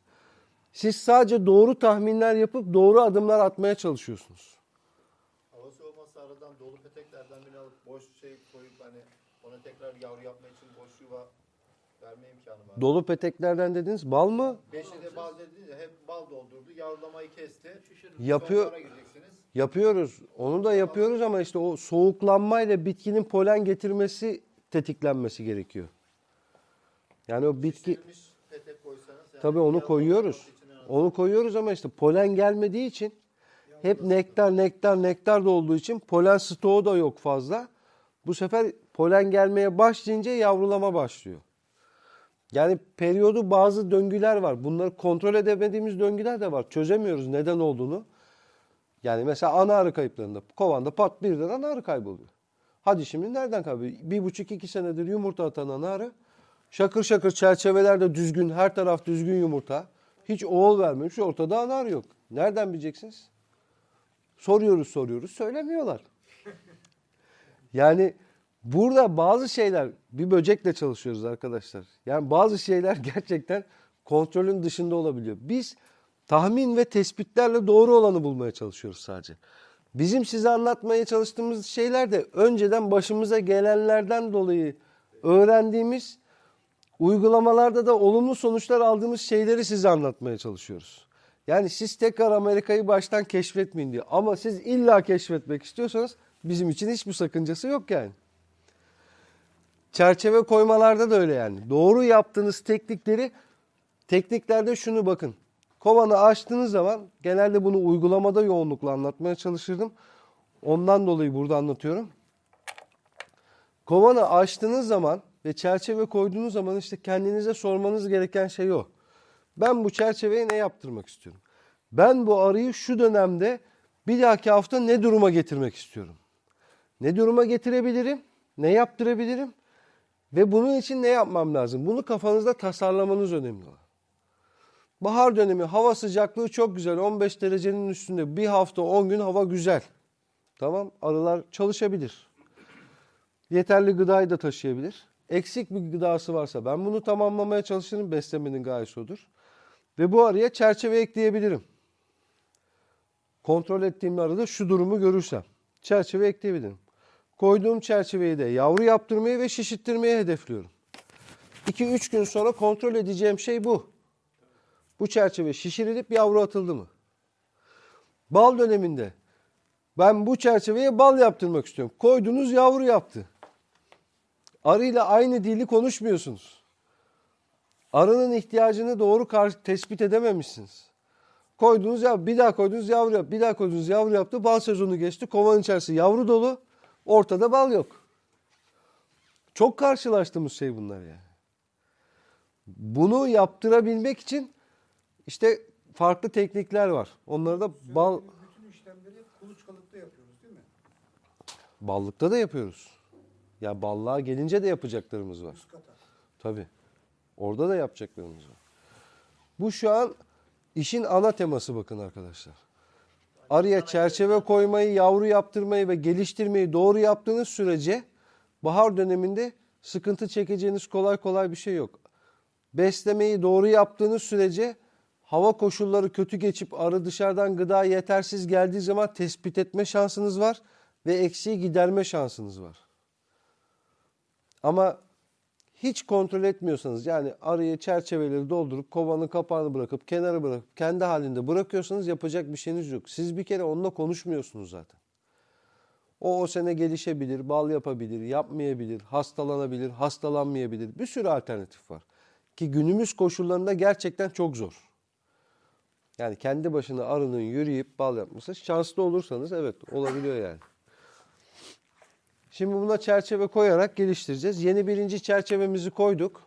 Siz sadece doğru tahminler yapıp doğru adımlar atmaya çalışıyorsunuz. Hava soğuması aradan dolu peteklerden birini alıp boş şey koyup hani ona tekrar yavru yapmak için boş yuva verme imkanı var. Dolu peteklerden dediniz bal mı? Beşi de bal dediniz ya hep bal doldurdu. Yavrulamayı kesti. Yapıyor. Gireceksiniz. Yapıyoruz. Onu da yapıyoruz ama işte o soğuklanmayla bitkinin polen getirmesi tetiklenmesi gerekiyor. Yani o bitki Şişirilmiş petek koysanız. yani tabii onu koyuyoruz. için en az- Onu koyuyoruz ama işte polen gelmediği için hep nektar nektar nektar da olduğu için polen stoğu da yok fazla. Bu sefer polen gelmeye başlayınca yavrulama başlıyor. Yani periyodu bazı döngüler var. Bunları kontrol edemediğimiz döngüler de var. Çözemiyoruz neden olduğunu. Yani mesela ana arı kayıplarında kovanda pat birden ana arı kayboluyor. Hadi şimdi nereden kayboluyor? Bir buçuk iki senedir yumurta atan ana arı. Şakır şakır çerçevelerde düzgün, her taraf düzgün yumurta. Hiç oğul vermemiş, ortada ana arı yok. Nereden bileceksiniz? Soruyoruz soruyoruz, söylemiyorlar. Yani burada bazı şeyler, bir böcekle çalışıyoruz arkadaşlar. Yani bazı şeyler gerçekten kontrolün dışında olabiliyor. Biz tahmin ve tespitlerle doğru olanı bulmaya çalışıyoruz sadece. Bizim size anlatmaya çalıştığımız şeyler de önceden başımıza gelenlerden dolayı öğrendiğimiz uygulamalarda da olumlu sonuçlar aldığımız şeyleri size anlatmaya çalışıyoruz. Yani siz tekrar Amerika'yı baştan keşfetmeyin diyor. Ama siz illa keşfetmek istiyorsanız bizim için hiçbir sakıncası yok yani. Çerçeve koymalarda da öyle yani. Doğru yaptığınız teknikleri tekniklerde şunu bakın. Kovanı açtığınız zaman genelde bunu uygulamada yoğunlukla anlatmaya çalışırdım. Ondan dolayı burada anlatıyorum. Kovanı açtığınız zaman ve çerçeve koyduğunuz zaman işte kendinize sormanız gereken şey o. Ben bu çerçeveye ne yaptırmak istiyorum? Ben bu arıyı şu dönemde bir dahaki hafta ne duruma getirmek istiyorum? Ne duruma getirebilirim? Ne yaptırabilirim? Ve bunun için ne yapmam lazım? Bunu kafanızda tasarlamanız önemli. Bahar dönemi hava sıcaklığı çok güzel. 15 derecenin üstünde bir hafta 10 gün hava güzel. Tamam arılar çalışabilir. Yeterli gıdayı da taşıyabilir. Eksik bir gıdası varsa ben bunu tamamlamaya çalışırım. Beslemenin gayesi odur. Ve bu arıya çerçeve ekleyebilirim. Kontrol ettiğim arada şu durumu görürsem çerçeve ekleyebilirim. Koyduğum çerçeveyi de yavru yaptırmayı ve şişittirmeyi hedefliyorum. 2-3 gün sonra kontrol edeceğim şey bu. Bu çerçeve şişirilip yavru atıldı mı? Bal döneminde ben bu çerçeveye bal yaptırmak istiyorum. Koydunuz yavru yaptı. Arıyla aynı dili konuşmuyorsunuz. Arının ihtiyacını doğru tespit edememişsiniz. Koydunuz ya bir daha koydunuz yavru yap, bir daha koydunuz yavru yaptı. Bal sezonu geçti. Kovanın içerisi yavru dolu. Ortada bal yok. Çok karşılaştığımız şey bunlar yani. Bunu yaptırabilmek için işte farklı teknikler var. Onları da bal bütün işlemleri kuluçkalıkta yapıyoruz değil mi? ballıkta da yapıyoruz. Ya ballığa gelince de yapacaklarımız var. Tabii. Orada da yapacaklarımız var. Bu şu an işin ana teması bakın arkadaşlar. Arıya çerçeve koymayı, yavru yaptırmayı ve geliştirmeyi doğru yaptığınız sürece bahar döneminde sıkıntı çekeceğiniz kolay kolay bir şey yok. Beslemeyi doğru yaptığınız sürece hava koşulları kötü geçip arı dışarıdan gıda yetersiz geldiği zaman tespit etme şansınız var ve eksiği giderme şansınız var. Ama hiç kontrol etmiyorsanız yani arayı çerçeveleri doldurup kovanın kapağını bırakıp kenara bırakıp kendi halinde bırakıyorsanız yapacak bir şeyiniz yok. Siz bir kere onunla konuşmuyorsunuz zaten. O o sene gelişebilir, bal yapabilir, yapmayabilir, hastalanabilir, hastalanmayabilir. Bir sürü alternatif var. Ki günümüz koşullarında gerçekten çok zor. Yani kendi başına arının yürüyüp bal yapması şanslı olursanız evet olabiliyor yani. Şimdi buna çerçeve koyarak geliştireceğiz. Yeni birinci çerçevemizi koyduk.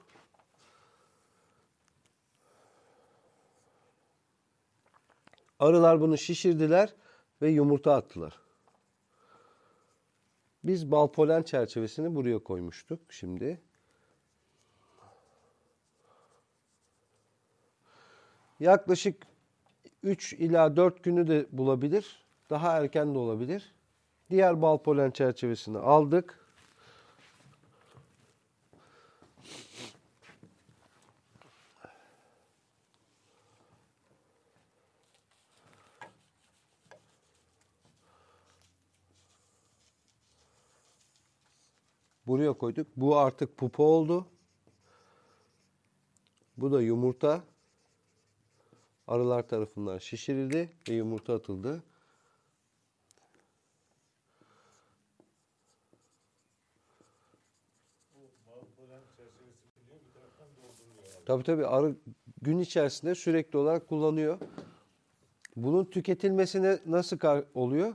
Arılar bunu şişirdiler ve yumurta attılar. Biz bal polen çerçevesini buraya koymuştuk şimdi. Yaklaşık 3 ila 4 günü de bulabilir. Daha erken de olabilir. Diğer bal polen çerçevesini aldık. Buraya koyduk. Bu artık pupa oldu. Bu da yumurta. Arılar tarafından şişirildi ve yumurta atıldı. Tabii tabii arı gün içerisinde sürekli olarak kullanıyor. Bunun tüketilmesine nasıl oluyor?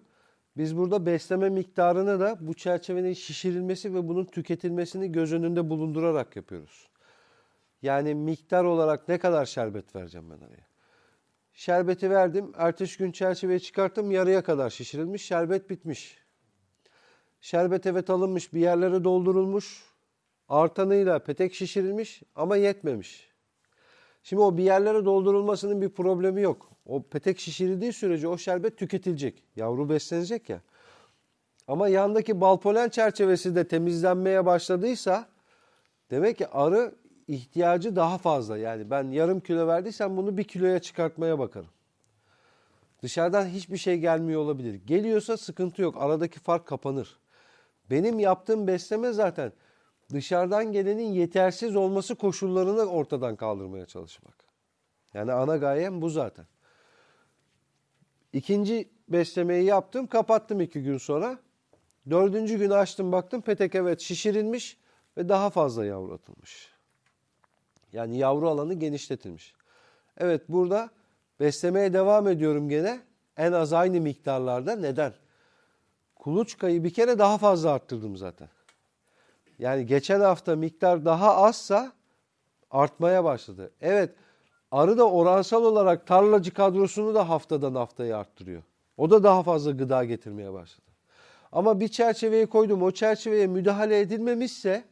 Biz burada besleme miktarını da bu çerçevenin şişirilmesi ve bunun tüketilmesini göz önünde bulundurarak yapıyoruz. Yani miktar olarak ne kadar şerbet vereceğim ben araya? Şerbeti verdim. Ertesi gün çerçeveyi çıkarttım. Yarıya kadar şişirilmiş. Şerbet bitmiş. Şerbet evet alınmış. Bir yerlere doldurulmuş. Artanıyla petek şişirilmiş ama yetmemiş. Şimdi o bir yerlere doldurulmasının bir problemi yok. O petek şişirildiği sürece o şerbet tüketilecek. Yavru beslenecek ya. Ama yandaki bal polen çerçevesi de temizlenmeye başladıysa demek ki arı ihtiyacı daha fazla. Yani ben yarım kilo verdiysem bunu bir kiloya çıkartmaya bakarım. Dışarıdan hiçbir şey gelmiyor olabilir. Geliyorsa sıkıntı yok. Aradaki fark kapanır. Benim yaptığım besleme zaten dışarıdan gelenin yetersiz olması koşullarını ortadan kaldırmaya çalışmak. Yani ana gayem bu zaten. İkinci beslemeyi yaptım, kapattım iki gün sonra. Dördüncü gün açtım baktım petek evet şişirilmiş ve daha fazla yavru atılmış. Yani yavru alanı genişletilmiş. Evet burada beslemeye devam ediyorum gene. En az aynı miktarlarda. Neden? Kuluçkayı bir kere daha fazla arttırdım zaten. Yani geçen hafta miktar daha azsa artmaya başladı. Evet arı da oransal olarak tarlacı kadrosunu da haftadan haftaya arttırıyor. O da daha fazla gıda getirmeye başladı. Ama bir çerçeveye koydum o çerçeveye müdahale edilmemişse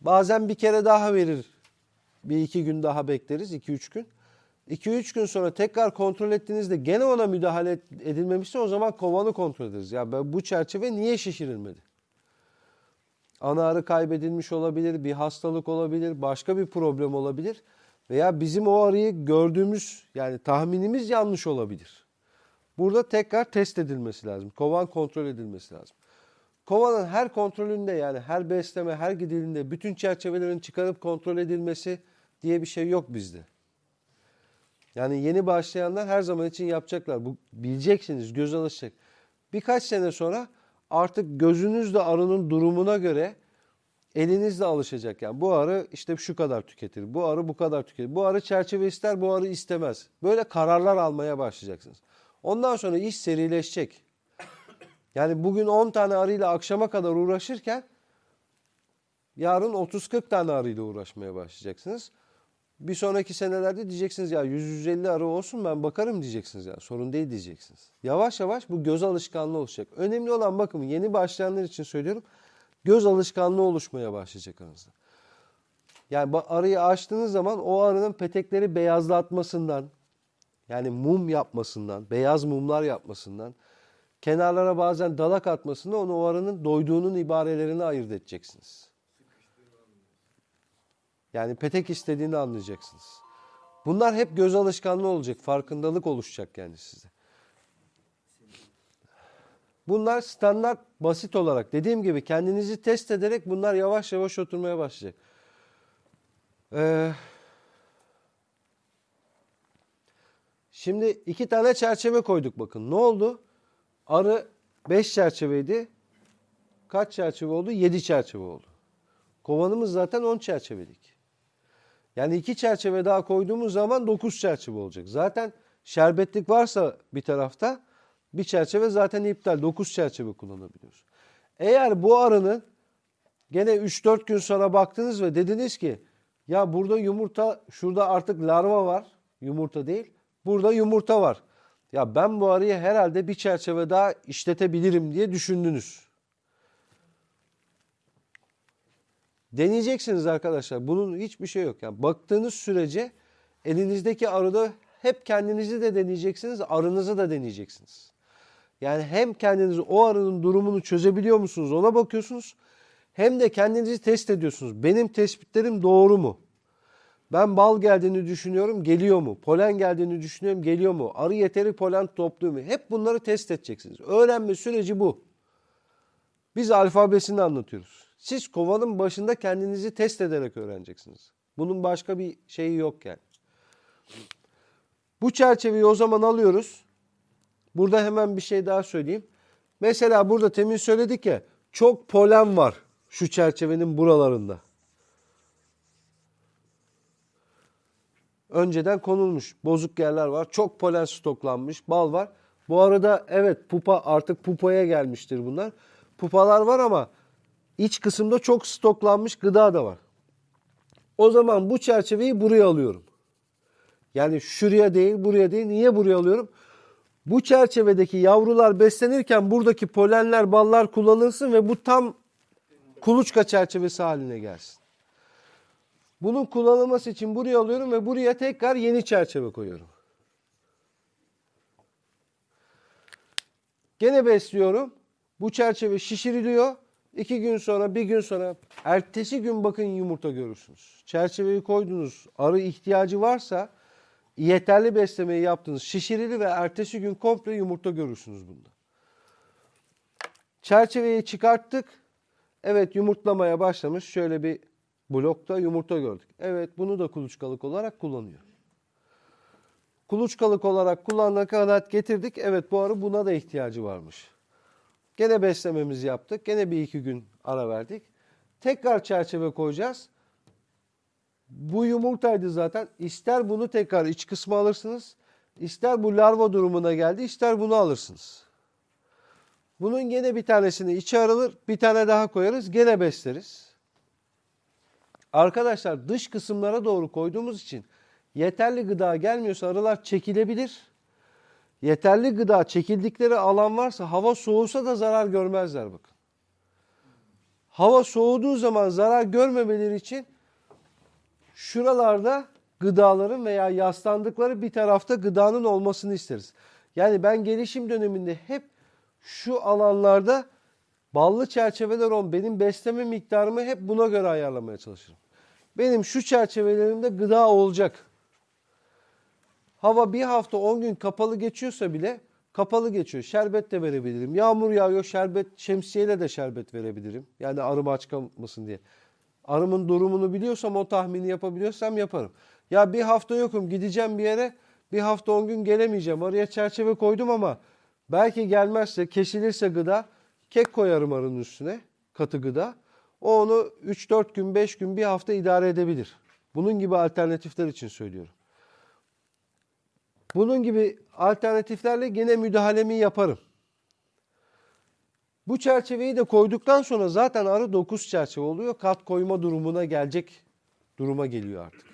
bazen bir kere daha verir. Bir iki gün daha bekleriz iki üç gün. 2-3 gün sonra tekrar kontrol ettiğinizde gene ona müdahale edilmemişse o zaman kovanı kontrol ederiz. Ya ben bu çerçeve niye şişirilmedi? Ana arı kaybedilmiş olabilir, bir hastalık olabilir, başka bir problem olabilir. Veya bizim o arıyı gördüğümüz yani tahminimiz yanlış olabilir. Burada tekrar test edilmesi lazım. Kovan kontrol edilmesi lazım. Kovanın her kontrolünde yani her besleme, her gidilinde bütün çerçevelerin çıkarıp kontrol edilmesi diye bir şey yok bizde. Yani yeni başlayanlar her zaman için yapacaklar. Bu bileceksiniz, göz alışacak. Birkaç sene sonra artık gözünüz de arının durumuna göre eliniz de alışacak. Yani bu arı işte şu kadar tüketir, bu arı bu kadar tüketir. Bu arı çerçeve ister, bu arı istemez. Böyle kararlar almaya başlayacaksınız. Ondan sonra iş serileşecek. Yani bugün 10 tane arıyla akşama kadar uğraşırken yarın 30-40 tane arıyla uğraşmaya başlayacaksınız. Bir sonraki senelerde diyeceksiniz ya 100-150 arı olsun ben bakarım diyeceksiniz ya sorun değil diyeceksiniz. Yavaş yavaş bu göz alışkanlığı oluşacak. Önemli olan bakın yeni başlayanlar için söylüyorum göz alışkanlığı oluşmaya başlayacak aranızda. Yani arıyı açtığınız zaman o arının petekleri beyazlatmasından yani mum yapmasından, beyaz mumlar yapmasından, kenarlara bazen dalak atmasından onu o arının doyduğunun ibarelerini ayırt edeceksiniz. Yani petek istediğini anlayacaksınız. Bunlar hep göz alışkanlığı olacak. Farkındalık oluşacak yani size. Bunlar standart basit olarak dediğim gibi kendinizi test ederek bunlar yavaş yavaş oturmaya başlayacak. Ee, şimdi iki tane çerçeve koyduk bakın. Ne oldu? Arı 5 çerçeveydi. Kaç çerçeve oldu? 7 çerçeve oldu. Kovanımız zaten 10 çerçevelik. Yani iki çerçeve daha koyduğumuz zaman 9 çerçeve olacak. Zaten şerbetlik varsa bir tarafta bir çerçeve zaten iptal. 9 çerçeve kullanabiliyoruz. Eğer bu arının gene 3-4 gün sonra baktınız ve dediniz ki ya burada yumurta şurada artık larva var. Yumurta değil. Burada yumurta var. Ya ben bu arıyı herhalde bir çerçeve daha işletebilirim diye düşündünüz. Deneyeceksiniz arkadaşlar. Bunun hiçbir şey yok. Yani baktığınız sürece elinizdeki arıda hep kendinizi de deneyeceksiniz, arınızı da deneyeceksiniz. Yani hem kendiniz o arının durumunu çözebiliyor musunuz ona bakıyorsunuz. Hem de kendinizi test ediyorsunuz. Benim tespitlerim doğru mu? Ben bal geldiğini düşünüyorum, geliyor mu? Polen geldiğini düşünüyorum, geliyor mu? Arı yeteri polen topluyor mu? Hep bunları test edeceksiniz. Öğrenme süreci bu. Biz alfabesini anlatıyoruz. Siz kovanın başında kendinizi test ederek öğreneceksiniz. Bunun başka bir şeyi yok yani. Bu çerçeveyi o zaman alıyoruz. Burada hemen bir şey daha söyleyeyim. Mesela burada temin söyledik ya çok polen var şu çerçevenin buralarında. önceden konulmuş. Bozuk yerler var. Çok polen stoklanmış. Bal var. Bu arada evet pupa artık pupaya gelmiştir bunlar. Pupalar var ama iç kısımda çok stoklanmış gıda da var. O zaman bu çerçeveyi buraya alıyorum. Yani şuraya değil buraya değil. Niye buraya alıyorum? Bu çerçevedeki yavrular beslenirken buradaki polenler, ballar kullanılsın ve bu tam kuluçka çerçevesi haline gelsin. Bunun kullanılması için buraya alıyorum ve buraya tekrar yeni çerçeve koyuyorum. Gene besliyorum. Bu çerçeve şişiriliyor. İki gün sonra, bir gün sonra, ertesi gün bakın yumurta görürsünüz. Çerçeveyi koydunuz, arı ihtiyacı varsa yeterli beslemeyi yaptınız, şişirili ve ertesi gün komple yumurta görürsünüz bunda. Çerçeveyi çıkarttık. Evet yumurtlamaya başlamış. Şöyle bir blokta yumurta gördük. Evet bunu da kuluçkalık olarak kullanıyor. Kuluçkalık olarak kullanana kadar getirdik. Evet bu arı buna da ihtiyacı varmış. Gene beslememizi yaptık. Gene bir iki gün ara verdik. Tekrar çerçeve koyacağız. Bu yumurtaydı zaten. İster bunu tekrar iç kısmı alırsınız. ister bu larva durumuna geldi. ister bunu alırsınız. Bunun gene bir tanesini içe arılır. Bir tane daha koyarız. Gene besleriz. Arkadaşlar dış kısımlara doğru koyduğumuz için yeterli gıda gelmiyorsa arılar çekilebilir. Yeterli gıda çekildikleri alan varsa hava soğusa da zarar görmezler bakın. Hava soğuduğu zaman zarar görmemeleri için şuralarda gıdaların veya yaslandıkları bir tarafta gıdanın olmasını isteriz. Yani ben gelişim döneminde hep şu alanlarda ballı çerçeveler olan benim besleme miktarımı hep buna göre ayarlamaya çalışırım. Benim şu çerçevelerimde gıda olacak. Hava bir hafta 10 gün kapalı geçiyorsa bile kapalı geçiyor. Şerbet de verebilirim. Yağmur yağıyor şerbet şemsiyeyle de şerbet verebilirim. Yani arım aç kalmasın diye. Arımın durumunu biliyorsam o tahmini yapabiliyorsam yaparım. Ya bir hafta yokum gideceğim bir yere bir hafta 10 gün gelemeyeceğim. Araya çerçeve koydum ama belki gelmezse kesilirse gıda kek koyarım arının üstüne katı gıda. O onu 3-4 gün 5 gün bir hafta idare edebilir. Bunun gibi alternatifler için söylüyorum. Bunun gibi alternatiflerle gene müdahalemi yaparım. Bu çerçeveyi de koyduktan sonra zaten arı 9 çerçeve oluyor. Kat koyma durumuna gelecek duruma geliyor artık.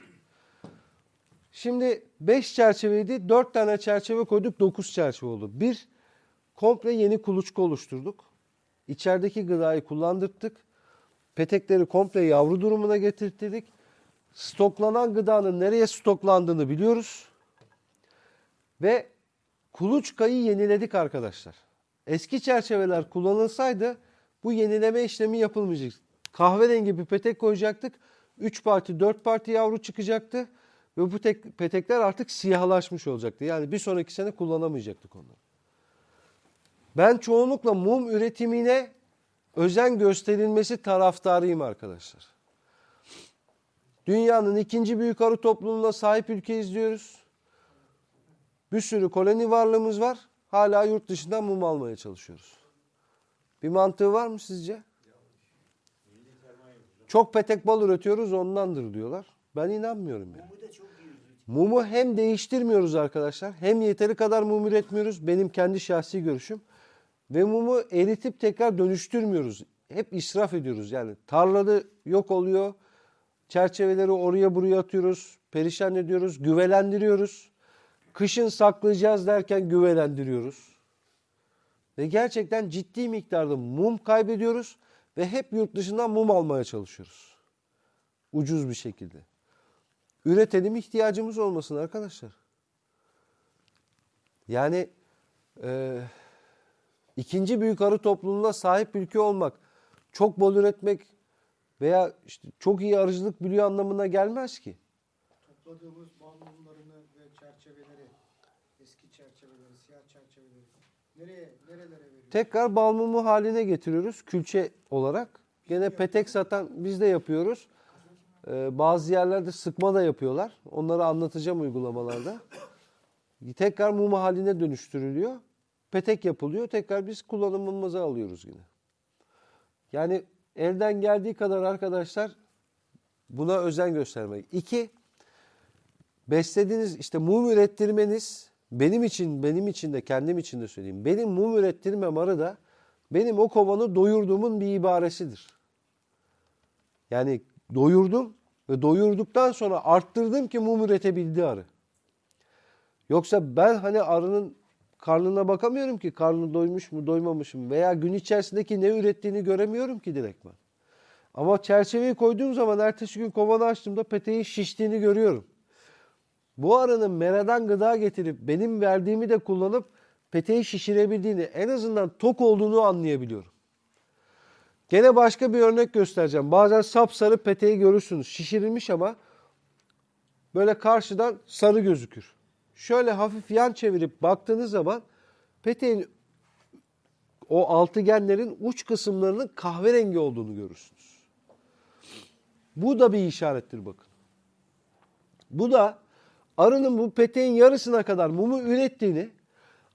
Şimdi 5 çerçeveydi. 4 tane çerçeve koyduk. 9 çerçeve oldu. Bir, komple yeni kuluçka oluşturduk. İçerideki gıdayı kullandırdık. Petekleri komple yavru durumuna getirttirdik. Stoklanan gıdanın nereye stoklandığını biliyoruz. Ve kuluçkayı yeniledik arkadaşlar. Eski çerçeveler kullanılsaydı bu yenileme işlemi yapılmayacak. Kahverengi bir petek koyacaktık. 3 parti 4 parti yavru çıkacaktı. Ve bu tek, petekler artık siyahlaşmış olacaktı. Yani bir sonraki sene kullanamayacaktık onları. Ben çoğunlukla mum üretimine özen gösterilmesi taraftarıyım arkadaşlar. Dünyanın ikinci büyük arı topluluğuna sahip ülke izliyoruz. Bir sürü koloni varlığımız var. Hala yurt dışından mum almaya çalışıyoruz. Bir mantığı var mı sizce? Çok petek bal üretiyoruz ondandır diyorlar. Ben inanmıyorum yani. Mumu hem değiştirmiyoruz arkadaşlar hem yeteri kadar mum üretmiyoruz. Benim kendi şahsi görüşüm. Ve mumu eritip tekrar dönüştürmüyoruz. Hep israf ediyoruz. Yani tarlada yok oluyor. Çerçeveleri oraya buraya atıyoruz. Perişan ediyoruz. Güvelendiriyoruz. Kışın saklayacağız derken güvelendiriyoruz. Ve gerçekten ciddi miktarda mum kaybediyoruz. Ve hep yurt dışından mum almaya çalışıyoruz. Ucuz bir şekilde. Üretelim ihtiyacımız olmasın arkadaşlar. Yani e, ikinci büyük arı topluluğuna sahip ülke olmak, çok bol üretmek veya işte çok iyi arıcılık biliyor anlamına gelmez ki. Topladığımız bal ve çerçeveleri, eski çerçeveleri, siyah çerçeveleri nereye, nerelere veriyoruz? Tekrar bal mumu haline getiriyoruz külçe olarak. Gene petek satan biz de yapıyoruz. Ee, bazı yerlerde sıkma da yapıyorlar. Onları anlatacağım uygulamalarda. Tekrar mum haline dönüştürülüyor. Petek yapılıyor. Tekrar biz kullanımımıza alıyoruz yine. Yani elden geldiği kadar arkadaşlar buna özen göstermek. İki, beslediğiniz işte mum ürettirmeniz benim için benim için de kendim için de söyleyeyim. Benim mum ürettirmem arı da benim o kovanı doyurduğumun bir ibaresidir. Yani doyurdum ve doyurduktan sonra arttırdım ki mum üretebildi arı. Yoksa ben hani arının karnına bakamıyorum ki karnı doymuş mu doymamış mı veya gün içerisindeki ne ürettiğini göremiyorum ki direktman. Ama çerçeveyi koyduğum zaman ertesi gün kovanı açtığımda peteğin şiştiğini görüyorum. Bu arının meradan gıda getirip benim verdiğimi de kullanıp peteği şişirebildiğini en azından tok olduğunu anlayabiliyorum. Gene başka bir örnek göstereceğim. Bazen sapsarı peteği görürsünüz. Şişirilmiş ama böyle karşıdan sarı gözükür. Şöyle hafif yan çevirip baktığınız zaman peteğin o altıgenlerin uç kısımlarının kahverengi olduğunu görürsünüz. Bu da bir işarettir bakın. Bu da arının bu peteğin yarısına kadar mumu ürettiğini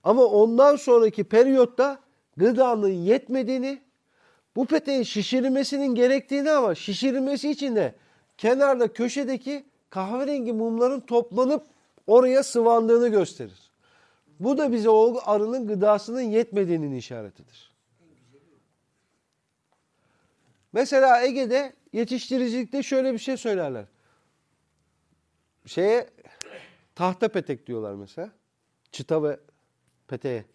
ama ondan sonraki periyotta gıdanın yetmediğini, bu peteğin şişirilmesinin gerektiğini ama şişirilmesi için de kenarda köşedeki kahverengi mumların toplanıp oraya sıvandığını gösterir. Bu da bize o arının gıdasının yetmediğinin işaretidir. Mesela Ege'de yetiştiricilikte şöyle bir şey söylerler. Şeye tahta petek diyorlar mesela. Çıta ve peteğe.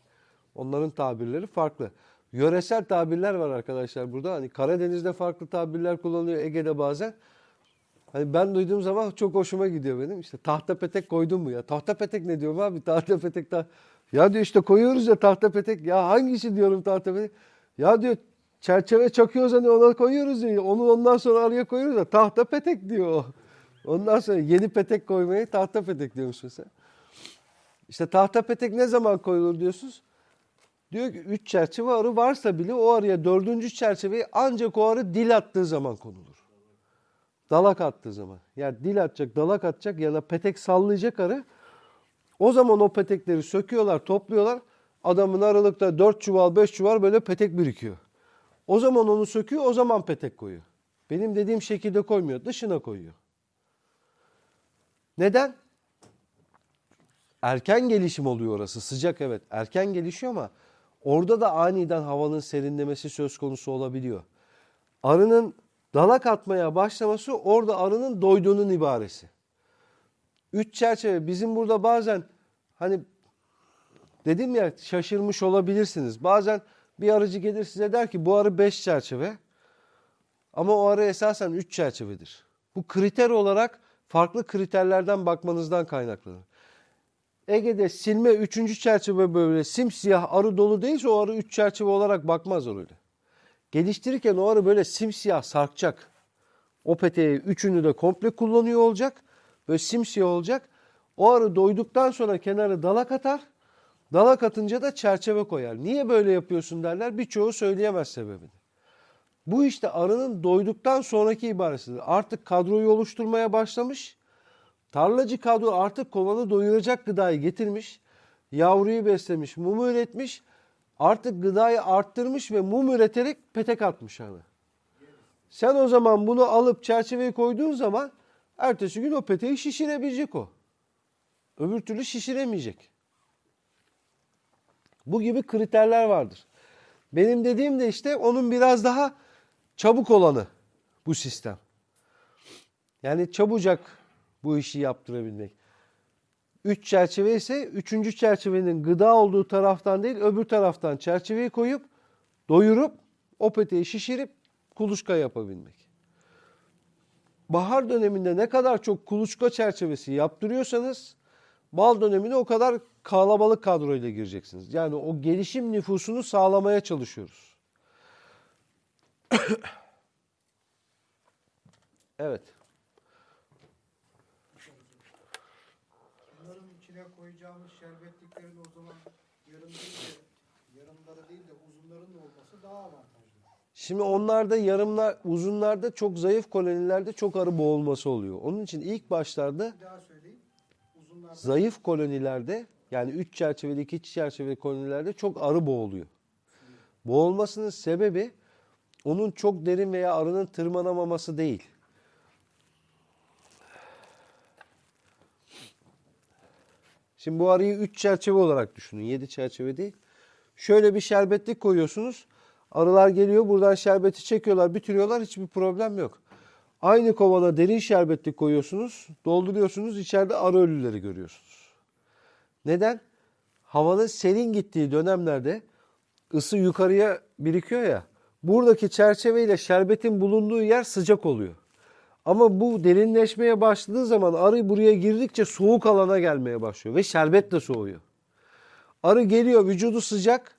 Onların tabirleri farklı. Yöresel tabirler var arkadaşlar burada. Hani Karadeniz'de farklı tabirler kullanılıyor. Ege'de bazen. Hani ben duyduğum zaman çok hoşuma gidiyor benim. İşte tahta petek koydun mu ya? Tahta petek ne diyorum abi? Tahta petek ta Ya diyor işte koyuyoruz ya tahta petek. Ya hangisi diyorum tahta petek? Ya diyor çerçeve çakıyoruz hani ona koyuyoruz ya. Onu ondan sonra araya koyuyoruz ya. Tahta petek diyor. Ondan sonra yeni petek koymayı tahta petek diyormuş mesela. İşte tahta petek ne zaman koyulur diyorsunuz? Diyor ki 3 çerçeve arı varsa bile o arıya dördüncü çerçeveyi ancak o arı dil attığı zaman konulur. Dalak attığı zaman. Yani dil atacak, dalak atacak ya da petek sallayacak arı. O zaman o petekleri söküyorlar, topluyorlar. Adamın aralıkta 4 çuval, 5 çuval böyle petek birikiyor. O zaman onu söküyor, o zaman petek koyuyor. Benim dediğim şekilde koymuyor, dışına koyuyor. Neden? Erken gelişim oluyor orası. Sıcak evet. Erken gelişiyor ama orada da aniden havanın serinlemesi söz konusu olabiliyor. Arının dalak atmaya başlaması orada arının doyduğunun ibaresi. Üç çerçeve bizim burada bazen hani dedim ya şaşırmış olabilirsiniz. Bazen bir arıcı gelir size der ki bu arı beş çerçeve ama o arı esasen üç çerçevedir. Bu kriter olarak farklı kriterlerden bakmanızdan kaynaklanır. Ege'de silme üçüncü çerçeve böyle simsiyah arı dolu değilse o arı üç çerçeve olarak bakmaz öyle. Geliştirirken o arı böyle simsiyah sarkacak. O peteği üçünü de komple kullanıyor olacak. Böyle simsiyah olacak. O arı doyduktan sonra kenarı dalak atar. Dalak atınca da çerçeve koyar. Niye böyle yapıyorsun derler. Birçoğu söyleyemez sebebini. Bu işte arının doyduktan sonraki ibaresidir. Artık kadroyu oluşturmaya başlamış. Tarlacı kadro artık kovanı doyuracak gıdayı getirmiş. Yavruyu beslemiş, mumu üretmiş. Artık gıdayı arttırmış ve mum üreterek petek atmış hani. Sen o zaman bunu alıp çerçeveye koyduğun zaman ertesi gün o peteği şişirebilecek o. Öbür türlü şişiremeyecek. Bu gibi kriterler vardır. Benim dediğim de işte onun biraz daha çabuk olanı bu sistem. Yani çabucak bu işi yaptırabilmek. Üç çerçeve ise üçüncü çerçevenin gıda olduğu taraftan değil öbür taraftan çerçeveyi koyup doyurup o peteği şişirip kuluçka yapabilmek. Bahar döneminde ne kadar çok kuluçka çerçevesi yaptırıyorsanız bal dönemine o kadar kalabalık kadroyla gireceksiniz. Yani o gelişim nüfusunu sağlamaya çalışıyoruz. Evet. Bunların içine koyacağımız şerbetliklerin o zaman yarım değil de yarımları değil de uzunların da olması daha avantajlı. Şimdi onlarda yarımlar, uzunlarda çok zayıf kolonilerde çok arı boğulması oluyor. Onun için ilk başlarda zayıf kolonilerde yani 3 çerçeveli 2 çerçeveli kolonilerde çok arı boğuluyor. Boğulmasının sebebi onun çok derin veya arının tırmanamaması değil. Şimdi bu arıyı 3 çerçeve olarak düşünün. 7 çerçeve değil. Şöyle bir şerbetlik koyuyorsunuz. Arılar geliyor buradan şerbeti çekiyorlar bitiriyorlar hiçbir problem yok. Aynı kovana derin şerbetlik koyuyorsunuz. Dolduruyorsunuz içeride arı ölüleri görüyorsunuz. Neden? Havanın serin gittiği dönemlerde ısı yukarıya birikiyor ya. Buradaki çerçeveyle şerbetin bulunduğu yer sıcak oluyor. Ama bu derinleşmeye başladığı zaman arı buraya girdikçe soğuk alana gelmeye başlıyor ve şerbet de soğuyor. Arı geliyor vücudu sıcak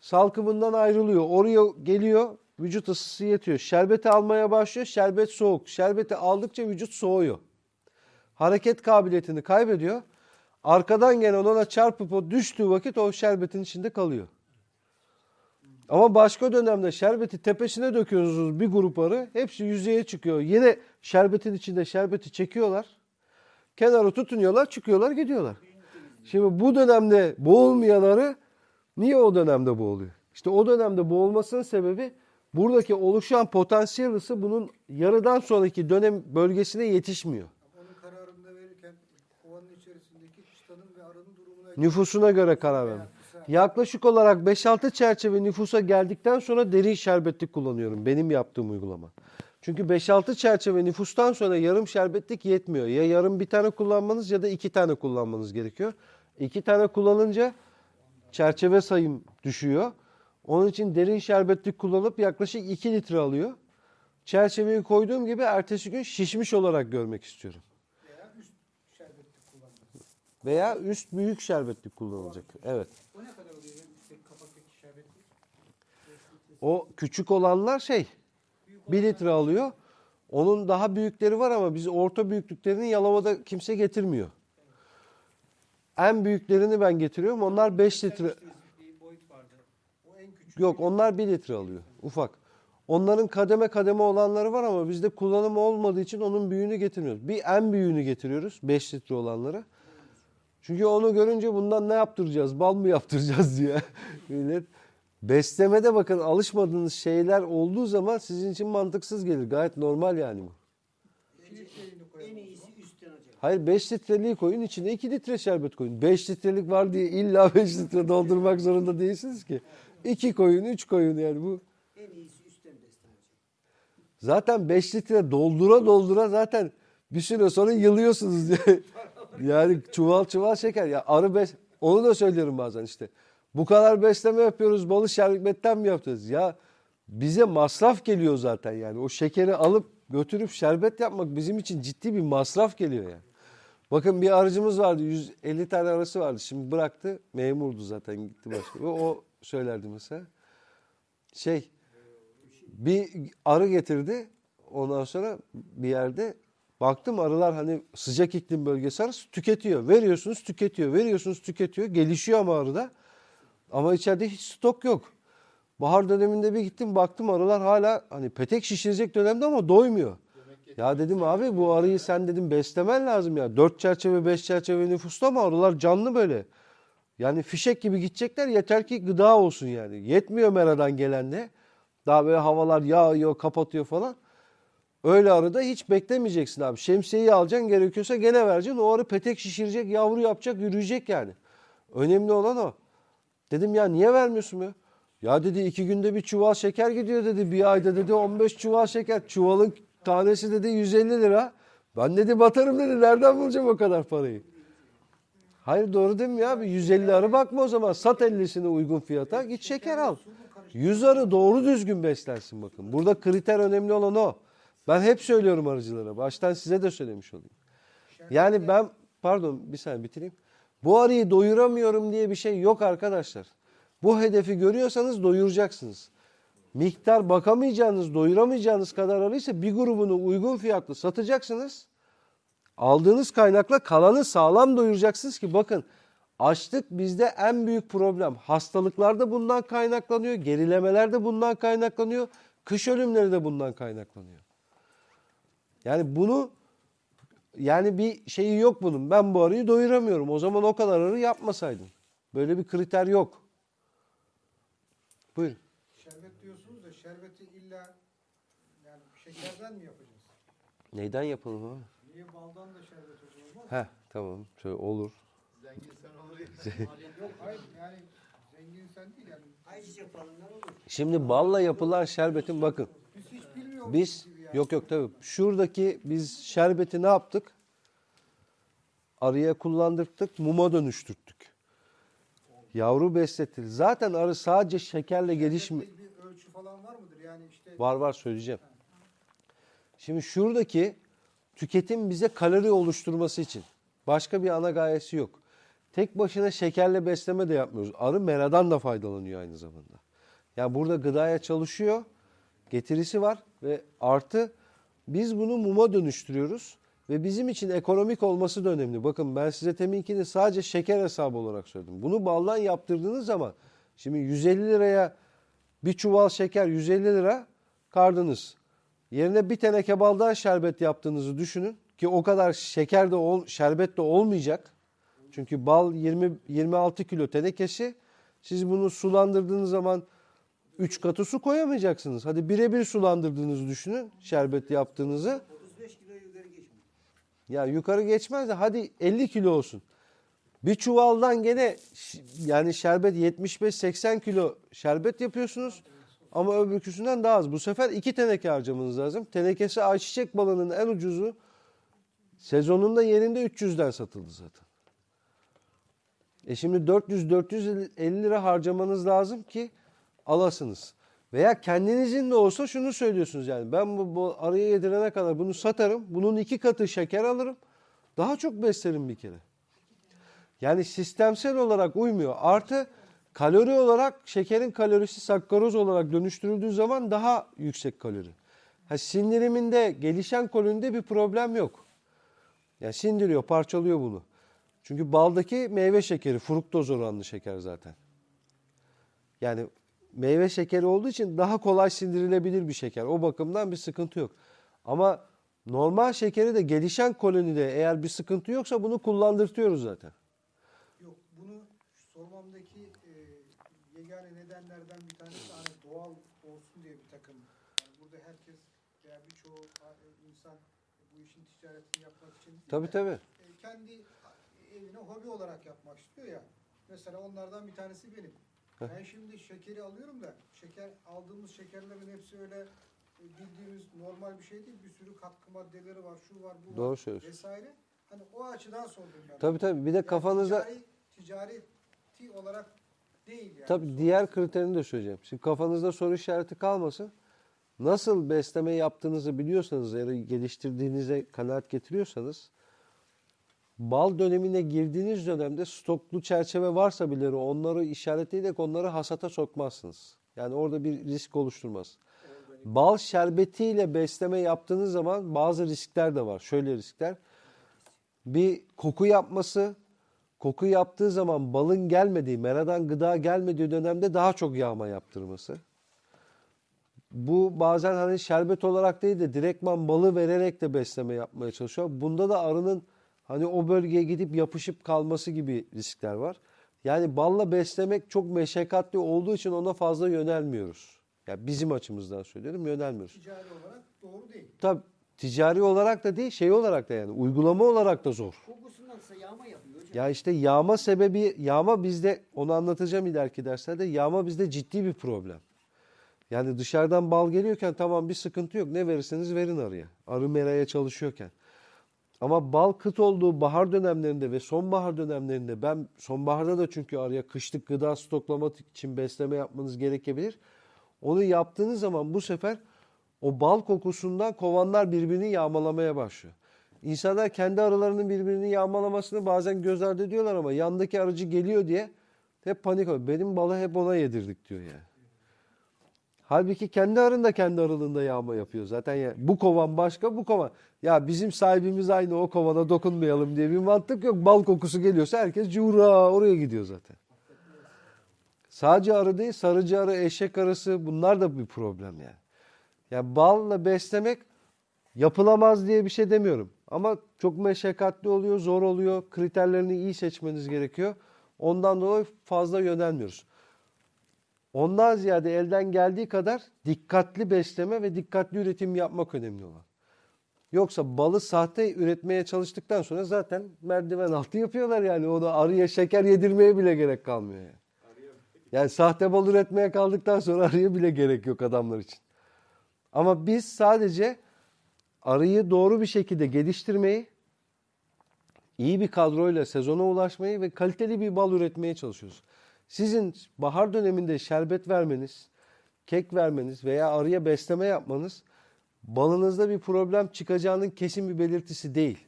salkımından ayrılıyor. Oraya geliyor vücut ısısı yetiyor. Şerbeti almaya başlıyor şerbet soğuk. Şerbeti aldıkça vücut soğuyor. Hareket kabiliyetini kaybediyor. Arkadan gelen ona çarpıp o düştüğü vakit o şerbetin içinde kalıyor. Ama başka dönemde şerbeti tepesine döküyorsunuz bir grup arı. Hepsi yüzeye çıkıyor. Yine şerbetin içinde şerbeti çekiyorlar. Kenara tutunuyorlar, çıkıyorlar, gidiyorlar. Şimdi bu dönemde boğulmayan arı niye o dönemde boğuluyor? İşte o dönemde boğulmasının sebebi buradaki oluşan potansiyel ısı bunun yarıdan sonraki dönem bölgesine yetişmiyor. Onun kararını verirken kovanın içerisindeki ve arının durumuna Nüfusuna göre karar vermek. Yaklaşık olarak 5-6 çerçeve nüfusa geldikten sonra derin şerbetlik kullanıyorum. Benim yaptığım uygulama. Çünkü 5-6 çerçeve nüfustan sonra yarım şerbetlik yetmiyor. Ya yarım bir tane kullanmanız ya da iki tane kullanmanız gerekiyor. İki tane kullanınca çerçeve sayım düşüyor. Onun için derin şerbetlik kullanıp yaklaşık 2 litre alıyor. Çerçeveyi koyduğum gibi ertesi gün şişmiş olarak görmek istiyorum. veya üst şerbetli kullanılır. Veya üst büyük şerbetlik kullanılacak. Evet. O ne kadar oluyor? Kapaktaki şerbetli. O küçük olanlar şey 1 litre alıyor. Onun daha büyükleri var ama biz orta büyüklüklerini Yalova'da kimse getirmiyor. En büyüklerini ben getiriyorum. Onlar 5 litre. Yok onlar 1 litre alıyor. Ufak. Onların kademe kademe olanları var ama bizde kullanımı olmadığı için onun büyüğünü getirmiyoruz. Bir en büyüğünü getiriyoruz. 5 litre olanları. Çünkü onu görünce bundan ne yaptıracağız? Bal mı yaptıracağız diye. Millet. Beslemede bakın alışmadığınız şeyler olduğu zaman sizin için mantıksız gelir. Gayet normal yani bu. En iyisi üstten hocam. Hayır 5 litreliği koyun içine 2 litre şerbet koyun. 5 litrelik var diye illa 5 litre doldurmak zorunda değilsiniz ki. 2 koyun 3 koyun yani bu. En iyisi üstten beslen hocam. Zaten 5 litre doldura doldura zaten bir süre sonra yılıyorsunuz diye. yani çuval çuval şeker. Ya arı bes onu da söylüyorum bazen işte. Bu kadar besleme yapıyoruz balı şerbetten mi yapacağız? Ya bize masraf geliyor zaten yani. O şekeri alıp götürüp şerbet yapmak bizim için ciddi bir masraf geliyor yani. Bakın bir arıcımız vardı 150 tane arası vardı. Şimdi bıraktı memurdu zaten gitti başka. O söylerdi mesela. Şey bir arı getirdi. Ondan sonra bir yerde baktım arılar hani sıcak iklim bölgesi arısı tüketiyor. Veriyorsunuz tüketiyor. Veriyorsunuz tüketiyor. Gelişiyor ama arıda. Ama içeride hiç stok yok. Bahar döneminde bir gittim baktım arılar hala hani petek şişirecek dönemde ama doymuyor. Ya dedim abi bu arıyı sen dedim beslemen lazım ya. Dört çerçeve beş çerçeve nüfusta ama arılar canlı böyle. Yani fişek gibi gidecekler yeter ki gıda olsun yani. Yetmiyor meradan gelen de. Daha böyle havalar yağıyor kapatıyor falan. Öyle arıda hiç beklemeyeceksin abi. Şemsiyeyi alacaksın gerekiyorsa gene vereceksin. O arı petek şişirecek, yavru yapacak, yürüyecek yani. Önemli olan o. Dedim ya niye vermiyorsun ya? Ya dedi iki günde bir çuval şeker gidiyor dedi. Bir ayda dedi 15 çuval şeker. Çuvalın tanesi dedi 150 lira. Ben dedi batarım dedi. Nereden bulacağım o kadar parayı? Hayır doğru değil mi ya? Bir 150 arı bakma o zaman. Sat 50'sini uygun fiyata. Git şeker al. 100 arı doğru düzgün beslensin bakın. Burada kriter önemli olan o. Ben hep söylüyorum arıcılara. Baştan size de söylemiş olayım. Yani ben pardon bir saniye bitireyim. Bu arıyı doyuramıyorum diye bir şey yok arkadaşlar. Bu hedefi görüyorsanız doyuracaksınız. Miktar bakamayacağınız, doyuramayacağınız kadar arıysa bir grubunu uygun fiyatlı satacaksınız. Aldığınız kaynakla kalanı sağlam doyuracaksınız ki bakın açlık bizde en büyük problem. Hastalıklar da bundan kaynaklanıyor, gerilemeler de bundan kaynaklanıyor, kış ölümleri de bundan kaynaklanıyor. Yani bunu yani bir şeyi yok bunun. Ben bu arıyı doyuramıyorum. O zaman o kadar arı yapmasaydın. Böyle bir kriter yok. Buyurun. Şerbet diyorsunuz da şerbeti illa yani şekerden mi yapacağız? Neyden yapalım abi? Niye baldan da şerbet olmaz? Heh tamam. Şöyle olur. Zengin sen olur ya. Yok hayır yani zengin sen değil yani. Ayçiçek falından olur. Şimdi balla yapılan şerbetin bakın. Biz hiç bilmiyoruz Biz. Yok yok tabii. Şuradaki biz şerbeti ne yaptık? Arıya kullandırdık, muma dönüştürttük. Yavru besletildi. Zaten arı sadece şekerle gelişmiyor. Bir ölçü falan var mıdır? Yani işte Var var söyleyeceğim. Şimdi şuradaki tüketim bize kalori oluşturması için. Başka bir ana gayesi yok. Tek başına şekerle besleme de yapmıyoruz. Arı meradan da faydalanıyor aynı zamanda. Yani burada gıdaya çalışıyor. Getirisi var ve artı biz bunu muma dönüştürüyoruz. Ve bizim için ekonomik olması da önemli. Bakın ben size teminkini sadece şeker hesabı olarak söyledim. Bunu baldan yaptırdığınız zaman şimdi 150 liraya bir çuval şeker 150 lira kardınız. Yerine bir teneke baldan şerbet yaptığınızı düşünün ki o kadar şeker de ol, şerbet de olmayacak. Çünkü bal 20 26 kilo tenekesi. Siz bunu sulandırdığınız zaman 3 katı su koyamayacaksınız. Hadi birebir sulandırdığınızı düşünün şerbet yaptığınızı. 35 kilo yukarı geçmiyor. Ya yukarı geçmez de hadi 50 kilo olsun. Bir çuvaldan gene yani şerbet 75-80 kilo şerbet yapıyorsunuz. Ama öbürküsünden daha az. Bu sefer iki teneke harcamanız lazım. Tenekesi ayçiçek balının en ucuzu sezonunda yerinde 300'den satıldı zaten. E şimdi 400-450 lira harcamanız lazım ki alasınız. Veya kendinizin de olsa şunu söylüyorsunuz yani ben bu, bu araya yedirene kadar bunu satarım. Bunun iki katı şeker alırım. Daha çok beslerim bir kere. Yani sistemsel olarak uymuyor. Artı kalori olarak şekerin kalorisi sakkaroz olarak dönüştürüldüğü zaman daha yüksek kalori. Ha, sindiriminde gelişen kolonide bir problem yok. Yani sindiriyor, parçalıyor bunu. Çünkü baldaki meyve şekeri, fruktoz oranlı şeker zaten. Yani meyve şekeri olduğu için daha kolay sindirilebilir bir şeker. O bakımdan bir sıkıntı yok. Ama normal şekeri de gelişen kolonide eğer bir sıkıntı yoksa bunu kullandırtıyoruz zaten. yok bunu sormamdaki e, yegane nedenlerden bir tanesi hani doğal olsun diye bir takım. Yani burada herkes veya birçoğu e, insan bu işin ticaretini yapmak için değil Tabii de, tabii. e, kendi evine hobi olarak yapmak istiyor ya. Mesela onlardan bir tanesi benim. Ben şimdi şekeri alıyorum da şeker aldığımız şekerlerin hepsi öyle e, bildiğimiz normal bir şey değil. Bir sürü katkı maddeleri var, şu var, bu Doğru var söylüyorsun. vesaire. Hani o açıdan sordum ben. Tabii tabii. Bir de Yani kafanıza ticari, ticareti olarak değil yani. tabii diğer kriterini de söyleyeceğim. Şimdi kafanızda soru işareti kalmasın. Nasıl besleme yaptığınızı biliyorsanız ya da geliştirdiğinize kanaat getiriyorsanız bal dönemine girdiğiniz dönemde stoklu çerçeve varsa bile onları işaretleyerek onları hasata sokmazsınız. Yani orada bir risk oluşturmaz. Bal şerbetiyle besleme yaptığınız zaman bazı riskler de var. Şöyle riskler. Bir koku yapması, koku yaptığı zaman balın gelmediği, meradan gıda gelmediği dönemde daha çok yağma yaptırması. Bu bazen hani şerbet olarak değil de direktman balı vererek de besleme yapmaya çalışıyor. Bunda da arının hani o bölgeye gidip yapışıp kalması gibi riskler var. Yani balla beslemek çok meşakkatli olduğu için ona fazla yönelmiyoruz. Ya bizim açımızdan söylüyorum yönelmiyoruz. Ticari olarak doğru değil. Tabii ticari olarak da değil şey olarak da yani uygulama olarak da zor. Kokusundan ise yağma yapıyor hocam. Ya işte yağma sebebi, yağma bizde, onu anlatacağım ileriki derslerde, yağma bizde ciddi bir problem. Yani dışarıdan bal geliyorken tamam bir sıkıntı yok. Ne verirseniz verin arıya. Arı meraya çalışıyorken. Ama bal kıt olduğu bahar dönemlerinde ve sonbahar dönemlerinde ben sonbaharda da çünkü arıya kışlık gıda stoklamak için besleme yapmanız gerekebilir. Onu yaptığınız zaman bu sefer o bal kokusundan kovanlar birbirini yağmalamaya başlıyor. İnsanlar kendi arılarının birbirini yağmalamasını bazen göz ardı ediyorlar ama yandaki arıcı geliyor diye hep panik oluyor. Benim balı hep ona yedirdik diyor yani. Halbuki kendi arın da kendi arılığında yağma yapıyor zaten. Yani bu kovan başka bu kovan. Ya bizim sahibimiz aynı o kovana dokunmayalım diye bir mantık yok. Bal kokusu geliyorsa herkes cura oraya gidiyor zaten. Sadece arı değil sarıcı arı, eşek arısı bunlar da bir problem yani. Yani balla beslemek yapılamaz diye bir şey demiyorum. Ama çok meşakkatli oluyor, zor oluyor. Kriterlerini iyi seçmeniz gerekiyor. Ondan dolayı fazla yönelmiyoruz. Ondan ziyade elden geldiği kadar dikkatli besleme ve dikkatli üretim yapmak önemli olan. Yoksa balı sahte üretmeye çalıştıktan sonra zaten merdiven altı yapıyorlar yani. Ona arıya şeker yedirmeye bile gerek kalmıyor yani. Yani sahte bal üretmeye kaldıktan sonra arıya bile gerek yok adamlar için. Ama biz sadece arıyı doğru bir şekilde geliştirmeyi, iyi bir kadroyla sezona ulaşmayı ve kaliteli bir bal üretmeye çalışıyoruz. Sizin bahar döneminde şerbet vermeniz, kek vermeniz veya arıya besleme yapmanız balınızda bir problem çıkacağının kesin bir belirtisi değil.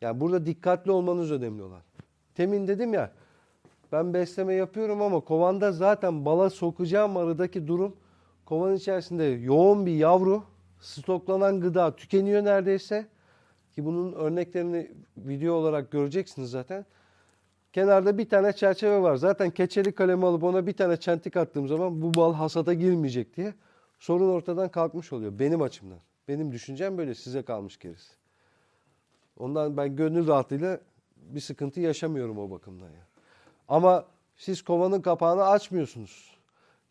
Yani burada dikkatli olmanız önemli olan. Temin dedim ya ben besleme yapıyorum ama kovanda zaten bala sokacağım arıdaki durum kovanın içerisinde yoğun bir yavru, stoklanan gıda tükeniyor neredeyse. Ki bunun örneklerini video olarak göreceksiniz zaten. Kenarda bir tane çerçeve var. Zaten keçeli kalemi alıp ona bir tane çentik attığım zaman bu bal hasata girmeyecek diye sorun ortadan kalkmış oluyor benim açımdan. Benim düşüncem böyle size kalmış gerisi. Ondan ben gönül rahatlığıyla bir sıkıntı yaşamıyorum o bakımdan ya. Ama siz kovanın kapağını açmıyorsunuz.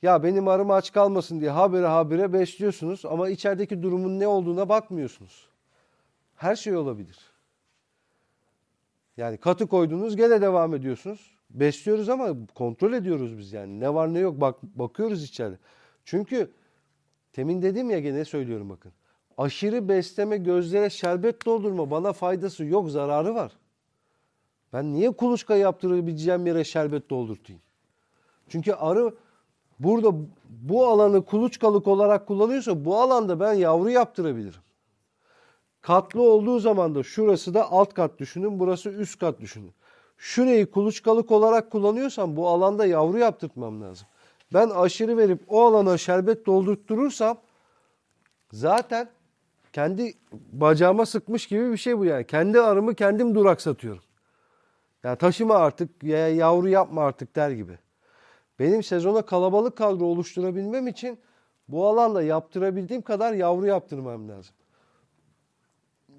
Ya benim arım aç kalmasın diye habire habire besliyorsunuz ama içerideki durumun ne olduğuna bakmıyorsunuz. Her şey olabilir. Yani katı koydunuz gene devam ediyorsunuz. Besliyoruz ama kontrol ediyoruz biz yani. Ne var ne yok bak bakıyoruz içeride. Çünkü temin dedim ya gene söylüyorum bakın. Aşırı besleme gözlere şerbet doldurma bana faydası yok zararı var. Ben niye kuluçka yaptırabileceğim yere şerbet doldurtayım? Çünkü arı burada bu alanı kuluçkalık olarak kullanıyorsa bu alanda ben yavru yaptırabilirim. Katlı olduğu zaman da şurası da alt kat düşünün, burası üst kat düşünün. Şurayı kuluçkalık olarak kullanıyorsam bu alanda yavru yaptırtmam lazım. Ben aşırı verip o alana şerbet doldurtturursam zaten kendi bacağıma sıkmış gibi bir şey bu yani. Kendi arımı kendim duraksatıyorum. Yani taşıma artık ya yavru yapma artık der gibi. Benim sezona kalabalık kadro oluşturabilmem için bu alanda yaptırabildiğim kadar yavru yaptırmam lazım.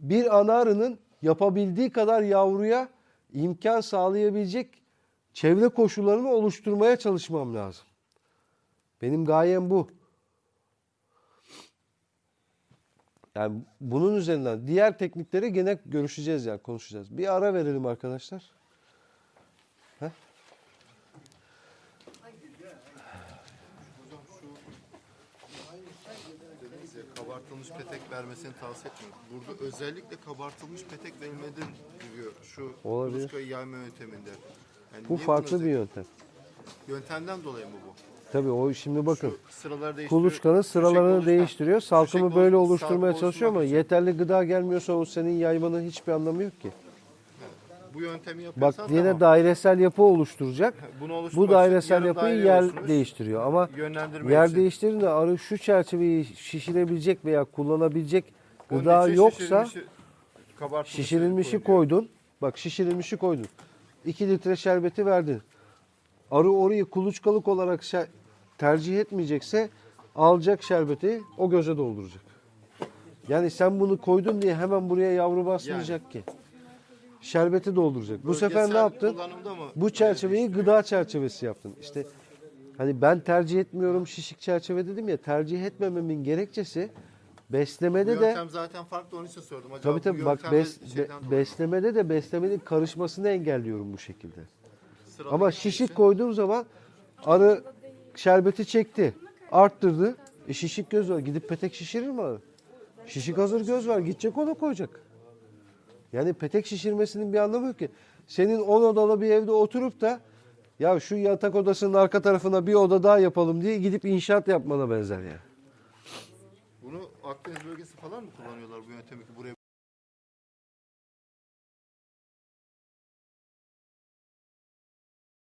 Bir ana arının yapabildiği kadar yavruya imkan sağlayabilecek çevre koşullarını oluşturmaya çalışmam lazım. Benim gayem bu. Yani bunun üzerinden diğer teknikleri gene görüşeceğiz yani konuşacağız. Bir ara verelim arkadaşlar. Heh. Dediniz ya kabartılmış petek vermesini tavsiye etmiyorum. Burada özellikle kabartılmış petek verilmeden diyor şu Olabilir. kuluçkayı yayma yönteminde. Yani Bu niye farklı bunu bir yöntem. Yöntemden dolayı mı bu? Tabii o şimdi bakın. Şu sıraları değiştiriyor. Kuluçkanın sıralarını Köşek değiştiriyor. Salkımı köşek böyle oluştur- oluşturmaya çalışıyor ama oluşturmak için. yeterli gıda gelmiyorsa o senin yaymanın hiçbir anlamı yok ki. Bu yöntemi Bak yapıyorsan yine tamam. dairesel yapı oluşturacak. Bunu Bu dairesel yapıyı daire yer oluşturmuş. değiştiriyor ama yer için. değiştirince arı şu çerçeveyi şişirebilecek veya kullanabilecek Onun gıda yoksa şişirilmişi- şişirilmişi koydun. Bak şişirilmişi koydun. 2 litre şerbeti verdin. Arı orayı kuluçkalık olarak tercih etmeyecekse alacak şerbeti o göze dolduracak. Yani sen bunu koydun diye hemen buraya yavru basmayacak ki. Şerbeti dolduracak. Bu sefer ne yaptın? Bu çerçeveyi gıda çerçevesi yaptın. İşte hani ben tercih etmiyorum şişik çerçeve dedim ya tercih etmememin gerekçesi Bu beslemede de yöntem zaten farklı onun için sordum. Acaba tabii tabii bu bak bes, be- beslemede de beslemenin karışmasını engelliyorum bu şekilde. Sıralı Ama şişik için- koyduğum zaman arı şerbeti çekti, arttırdı. E şişik göz var. Gidip petek şişirir mi arı? Şişik hazır göz var. Gidecek ona koyacak. Yani petek şişirmesinin bir anlamı yok ki. Senin 10 odalı bir evde oturup da ya şu yatak odasının arka tarafına bir oda daha yapalım diye gidip inşaat yapmana benzer yani. Bunu Akdeniz bölgesi falan mı kullanıyorlar bu yöntemi ki buraya